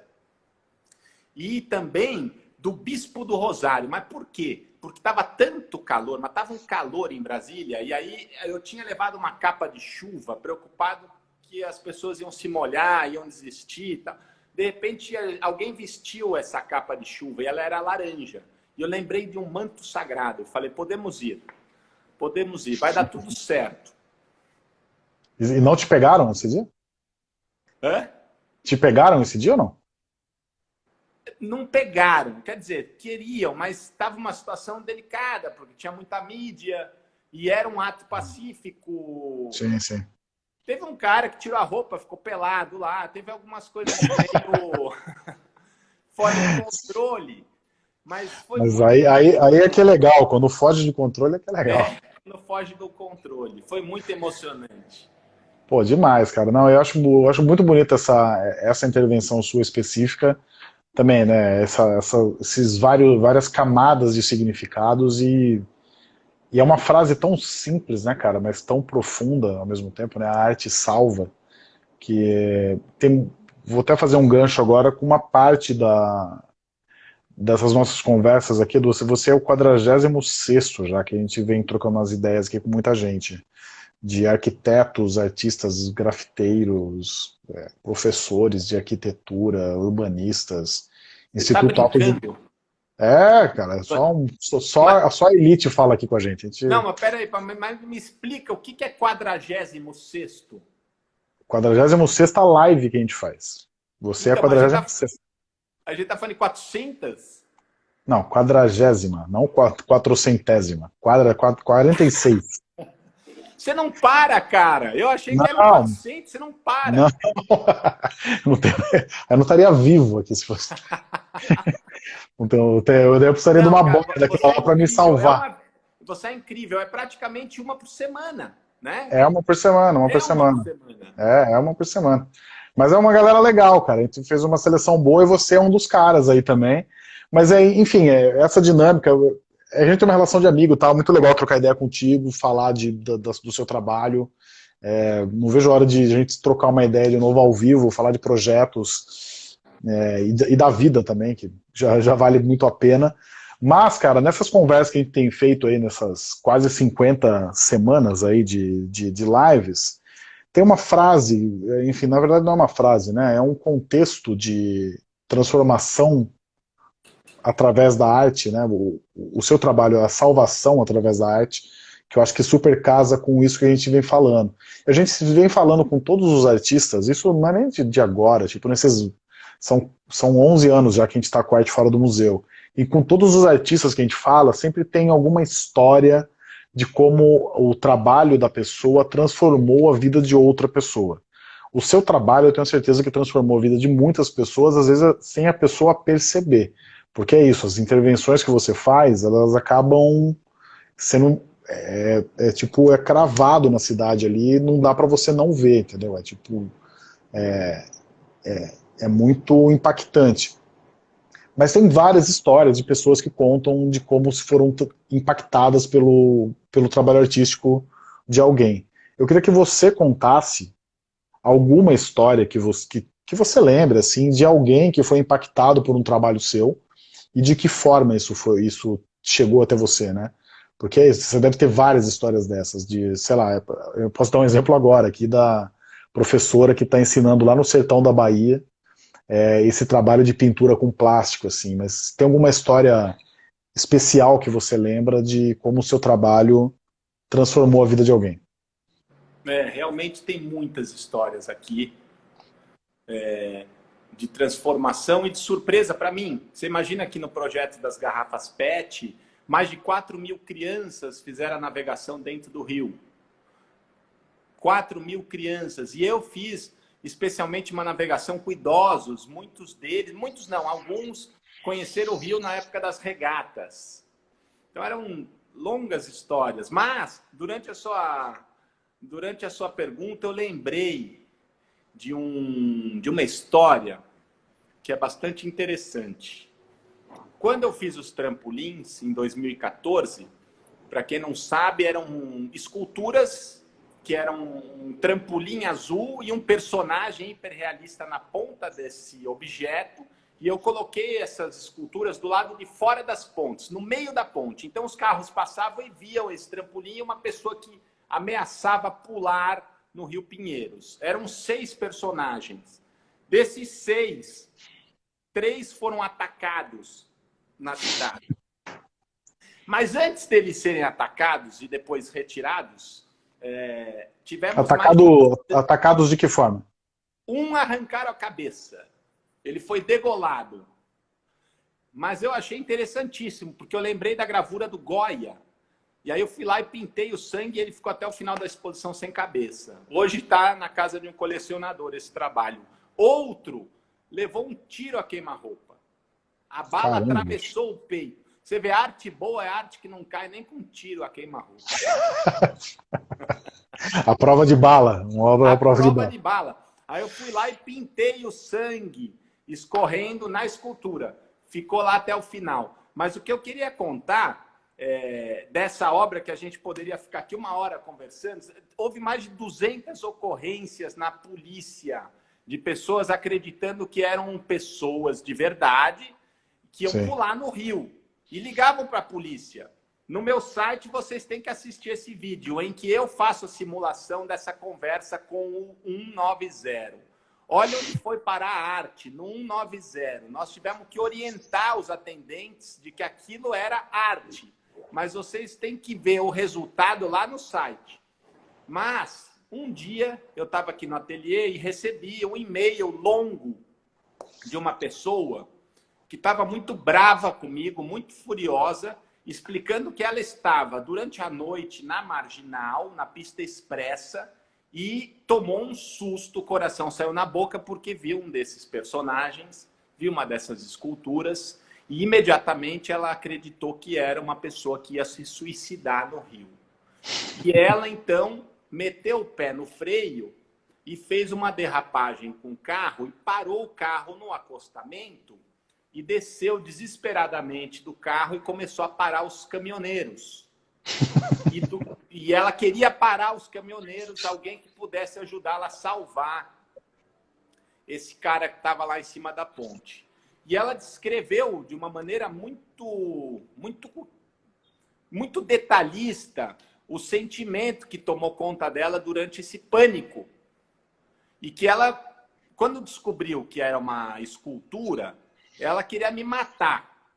e também do Bispo do Rosário. Mas por quê? Porque estava tanto calor, mas estava um calor em Brasília, e aí eu tinha levado uma capa de chuva, preocupado que as pessoas iam se molhar, iam desistir. Tá? De repente, alguém vestiu essa capa de chuva e ela era laranja. E eu lembrei de um manto sagrado. Eu falei, podemos ir. Podemos ir, vai dar tudo certo. E não te pegaram esse dia? Hã? Te pegaram esse dia ou não? Não pegaram, quer dizer, queriam, mas estava uma situação delicada, porque tinha muita mídia e era um ato pacífico. Sim, sim. Teve um cara que tirou a roupa, ficou pelado lá, teve algumas coisas meio fora de controle. Mas, mas aí, aí, aí é que é legal, quando foge de controle é que é legal. É, quando foge do controle. Foi muito emocionante. Pô, demais, cara. Não, eu acho, eu acho muito bonita essa, essa intervenção sua específica também, né? Essa, essa, esses vários, várias camadas de significados e, e é uma frase tão simples, né, cara, mas tão profunda ao mesmo tempo, né? A arte salva, que tem, vou até fazer um gancho agora com uma parte da, dessas nossas conversas aqui, do, você é o 46 já que a gente vem trocando umas ideias aqui com muita gente de arquitetos, artistas, grafiteiros, é, professores de arquitetura, urbanistas, Instituto tá Alto de... É, cara, só, um, só, só a elite fala aqui com a gente. A gente... Não, mas peraí, mas me explica o que é 46 46 live que a gente faz. Você então, é a 46 tá... A gente tá falando de 400? Não, quadragésima, não quatrocentésima. Quadra, 46. Você não para, cara. Eu achei que não. era 400, você não para. Não. não tem... Eu não estaria vivo aqui se fosse. então, eu precisaria não, de uma cara, bola daquela é para me salvar. É uma... Você é incrível, é praticamente uma por semana, né? É uma por semana, uma, é por, semana. uma por semana. É, é uma por semana. Mas é uma galera legal, cara. A gente fez uma seleção boa e você é um dos caras aí também. Mas, é, enfim, é, essa dinâmica, a gente tem uma relação de amigo, tá? Muito legal trocar ideia contigo, falar de, da, do seu trabalho. É, não vejo a hora de a gente trocar uma ideia de novo ao vivo, falar de projetos é, e, e, da vida também, que já, já vale muito a pena. Mas, cara, nessas conversas que a gente tem feito aí, nessas quase 50 semanas aí de, de, de lives, tem uma frase, enfim, na verdade não é uma frase, né? É um contexto de transformação através da arte, né, o, o seu trabalho, a salvação através da arte, que eu acho que super casa com isso que a gente vem falando. A gente vem falando com todos os artistas, isso não é nem de, de agora, tipo, nesses, são, são 11 anos já que a gente está com a arte fora do museu, e com todos os artistas que a gente fala, sempre tem alguma história de como o trabalho da pessoa transformou a vida de outra pessoa. O seu trabalho, eu tenho certeza que transformou a vida de muitas pessoas, às vezes sem a pessoa perceber. Porque é isso, as intervenções que você faz, elas acabam sendo, é, é tipo, é cravado na cidade ali, não dá para você não ver, entendeu? É tipo, é, é, é muito impactante. Mas tem várias histórias de pessoas que contam de como se foram impactadas pelo, pelo trabalho artístico de alguém. Eu queria que você contasse alguma história que você, que, que você lembra, assim, de alguém que foi impactado por um trabalho seu, e de que forma isso foi, isso chegou até você, né? Porque você deve ter várias histórias dessas, de, sei lá, eu posso dar um exemplo agora aqui da professora que está ensinando lá no sertão da Bahia é, esse trabalho de pintura com plástico, assim, mas tem alguma história especial que você lembra de como o seu trabalho transformou a vida de alguém? É, realmente tem muitas histórias aqui. É, de transformação e de surpresa para mim. Você imagina que no projeto das garrafas PET, mais de 4 mil crianças fizeram a navegação dentro do rio. 4 mil crianças. E eu fiz especialmente uma navegação com idosos, muitos deles, muitos não, alguns conheceram o rio na época das regatas. Então eram longas histórias. Mas, durante a sua, durante a sua pergunta, eu lembrei de, um, de uma história que é bastante interessante. Quando eu fiz os trampolins em 2014, para quem não sabe, eram esculturas que eram um trampolim azul e um personagem hiperrealista na ponta desse objeto. E eu coloquei essas esculturas do lado de fora das pontes, no meio da ponte. Então os carros passavam e viam esse trampolim e uma pessoa que ameaçava pular no Rio Pinheiros. Eram seis personagens. Desses seis, três foram atacados na cidade. Mas antes deles serem atacados e depois retirados, é, tivemos Atacado, mais... Atacados de que forma? Um arrancaram a cabeça. Ele foi degolado. Mas eu achei interessantíssimo, porque eu lembrei da gravura do Goya. E aí eu fui lá e pintei o sangue e ele ficou até o final da exposição sem cabeça. Hoje está na casa de um colecionador esse trabalho. Outro levou um tiro a queima-roupa. A bala Caramba. atravessou o peito. Você vê, arte boa é arte que não cai nem com tiro a queima-roupa. a prova de bala. Uma obra a prova, prova de, bala. de bala. Aí eu fui lá e pintei o sangue escorrendo na escultura. Ficou lá até o final. Mas o que eu queria contar é, dessa obra, que a gente poderia ficar aqui uma hora conversando, houve mais de 200 ocorrências na polícia de pessoas acreditando que eram pessoas de verdade que iam Sim. pular no rio e ligavam para a polícia. No meu site vocês têm que assistir esse vídeo em que eu faço a simulação dessa conversa com o 190. Olha onde foi parar a arte, no 190. Nós tivemos que orientar os atendentes de que aquilo era arte. Mas vocês têm que ver o resultado lá no site. Mas um dia eu estava aqui no ateliê e recebi um e-mail longo de uma pessoa que estava muito brava comigo, muito furiosa, explicando que ela estava durante a noite na marginal, na pista expressa, e tomou um susto, o coração saiu na boca porque viu um desses personagens, viu uma dessas esculturas, e imediatamente ela acreditou que era uma pessoa que ia se suicidar no rio. E ela, então, meteu o pé no freio e fez uma derrapagem com o carro e parou o carro no acostamento e desceu desesperadamente do carro e começou a parar os caminhoneiros. E, do, e ela queria parar os caminhoneiros, alguém que pudesse ajudá-la a salvar esse cara que estava lá em cima da ponte. E ela descreveu de uma maneira muito, muito, muito detalhista o sentimento que tomou conta dela durante esse pânico. E que ela, quando descobriu que era uma escultura, ela queria me matar,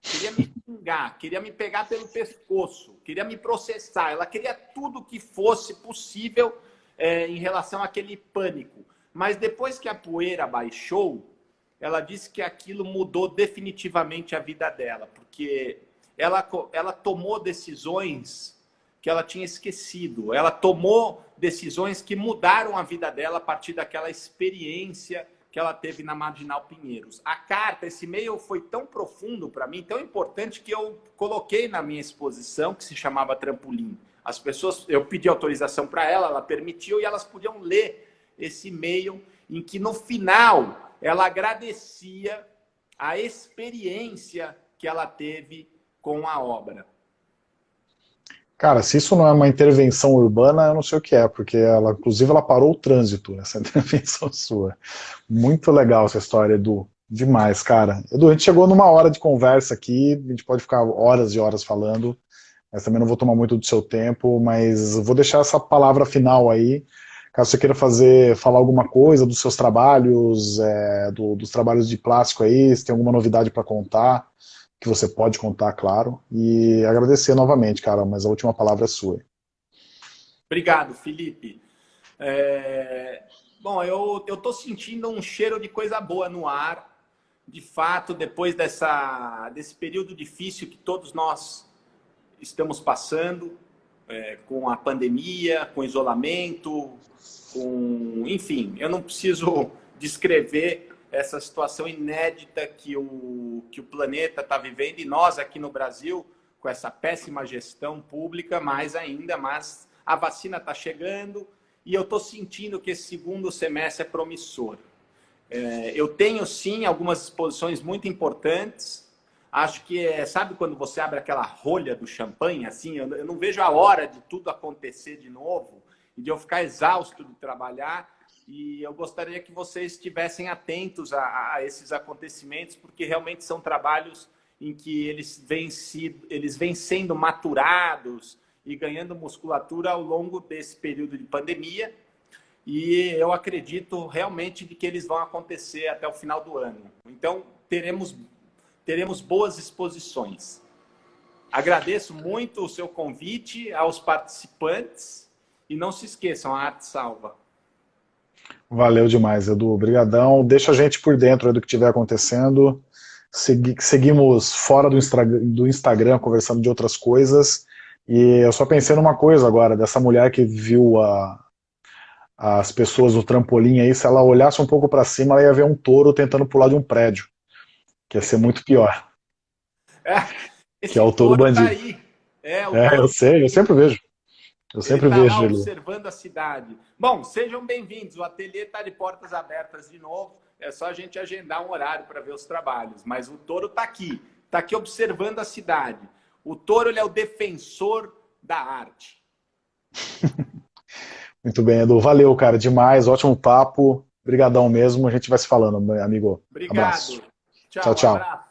queria me xingar, queria me pegar pelo pescoço, queria me processar. Ela queria tudo que fosse possível é, em relação àquele pânico. Mas depois que a poeira baixou, ela disse que aquilo mudou definitivamente a vida dela, porque ela, ela tomou decisões que ela tinha esquecido. Ela tomou decisões que mudaram a vida dela a partir daquela experiência que ela teve na Marginal Pinheiros. A carta, esse e-mail foi tão profundo para mim, tão importante, que eu coloquei na minha exposição, que se chamava Trampolim. As pessoas, eu pedi autorização para ela, ela permitiu, e elas podiam ler esse e-mail, em que no final ela agradecia a experiência que ela teve com a obra. Cara, se isso não é uma intervenção urbana, eu não sei o que é, porque ela, inclusive, ela parou o trânsito nessa intervenção sua. Muito legal essa história, Edu. Demais, cara. Edu, a gente chegou numa hora de conversa aqui, a gente pode ficar horas e horas falando, mas também não vou tomar muito do seu tempo, mas vou deixar essa palavra final aí, caso você queira fazer, falar alguma coisa dos seus trabalhos, é, do, dos trabalhos de plástico aí, se tem alguma novidade para contar, que você pode contar, claro, e agradecer novamente, cara, mas a última palavra é sua. Obrigado, Felipe. É... Bom, eu estou sentindo um cheiro de coisa boa no ar. De fato, depois dessa, desse período difícil que todos nós estamos passando, é, com a pandemia, com isolamento, com... enfim, eu não preciso descrever essa situação inédita que o, que o planeta está vivendo e nós aqui no Brasil, com essa péssima gestão pública, mais ainda, mas a vacina está chegando e eu estou sentindo que esse segundo semestre é promissor. É, eu tenho, sim, algumas exposições muito importantes. Acho que, é, sabe quando você abre aquela rolha do champanhe, assim, eu, eu não vejo a hora de tudo acontecer de novo e de eu ficar exausto de trabalhar e eu gostaria que vocês estivessem atentos a, a, esses acontecimentos, porque realmente são trabalhos em que eles vêm, sido, eles vêm sendo maturados e ganhando musculatura ao longo desse período de pandemia. E eu acredito realmente de que eles vão acontecer até o final do ano. Então, teremos, teremos boas exposições. Agradeço muito o seu convite aos participantes e não se esqueçam, a arte salva. Valeu demais, Edu. Obrigadão. Deixa a gente por dentro do que estiver acontecendo. Segui seguimos fora do, do Instagram, conversando de outras coisas. E eu só pensei numa coisa agora, dessa mulher que viu a, as pessoas no trampolim aí, se ela olhasse um pouco para cima, ela ia ver um touro tentando pular de um prédio. Que ia ser muito pior. É, que é o touro, touro tá bandido. Tá é, é eu sei, eu sempre vejo. Eu sempre ele tá vejo ele. observando a cidade. Bom, sejam bem-vindos. O ateliê está de portas abertas de novo. É só a gente agendar um horário para ver os trabalhos. Mas o touro está aqui. Está aqui observando a cidade. O touro ele é o defensor da arte. Muito bem, Edu. Valeu, cara, demais. Ótimo papo. Obrigadão mesmo. A gente vai se falando, meu amigo. Obrigado. Abraço. Tchau, tchau. tchau.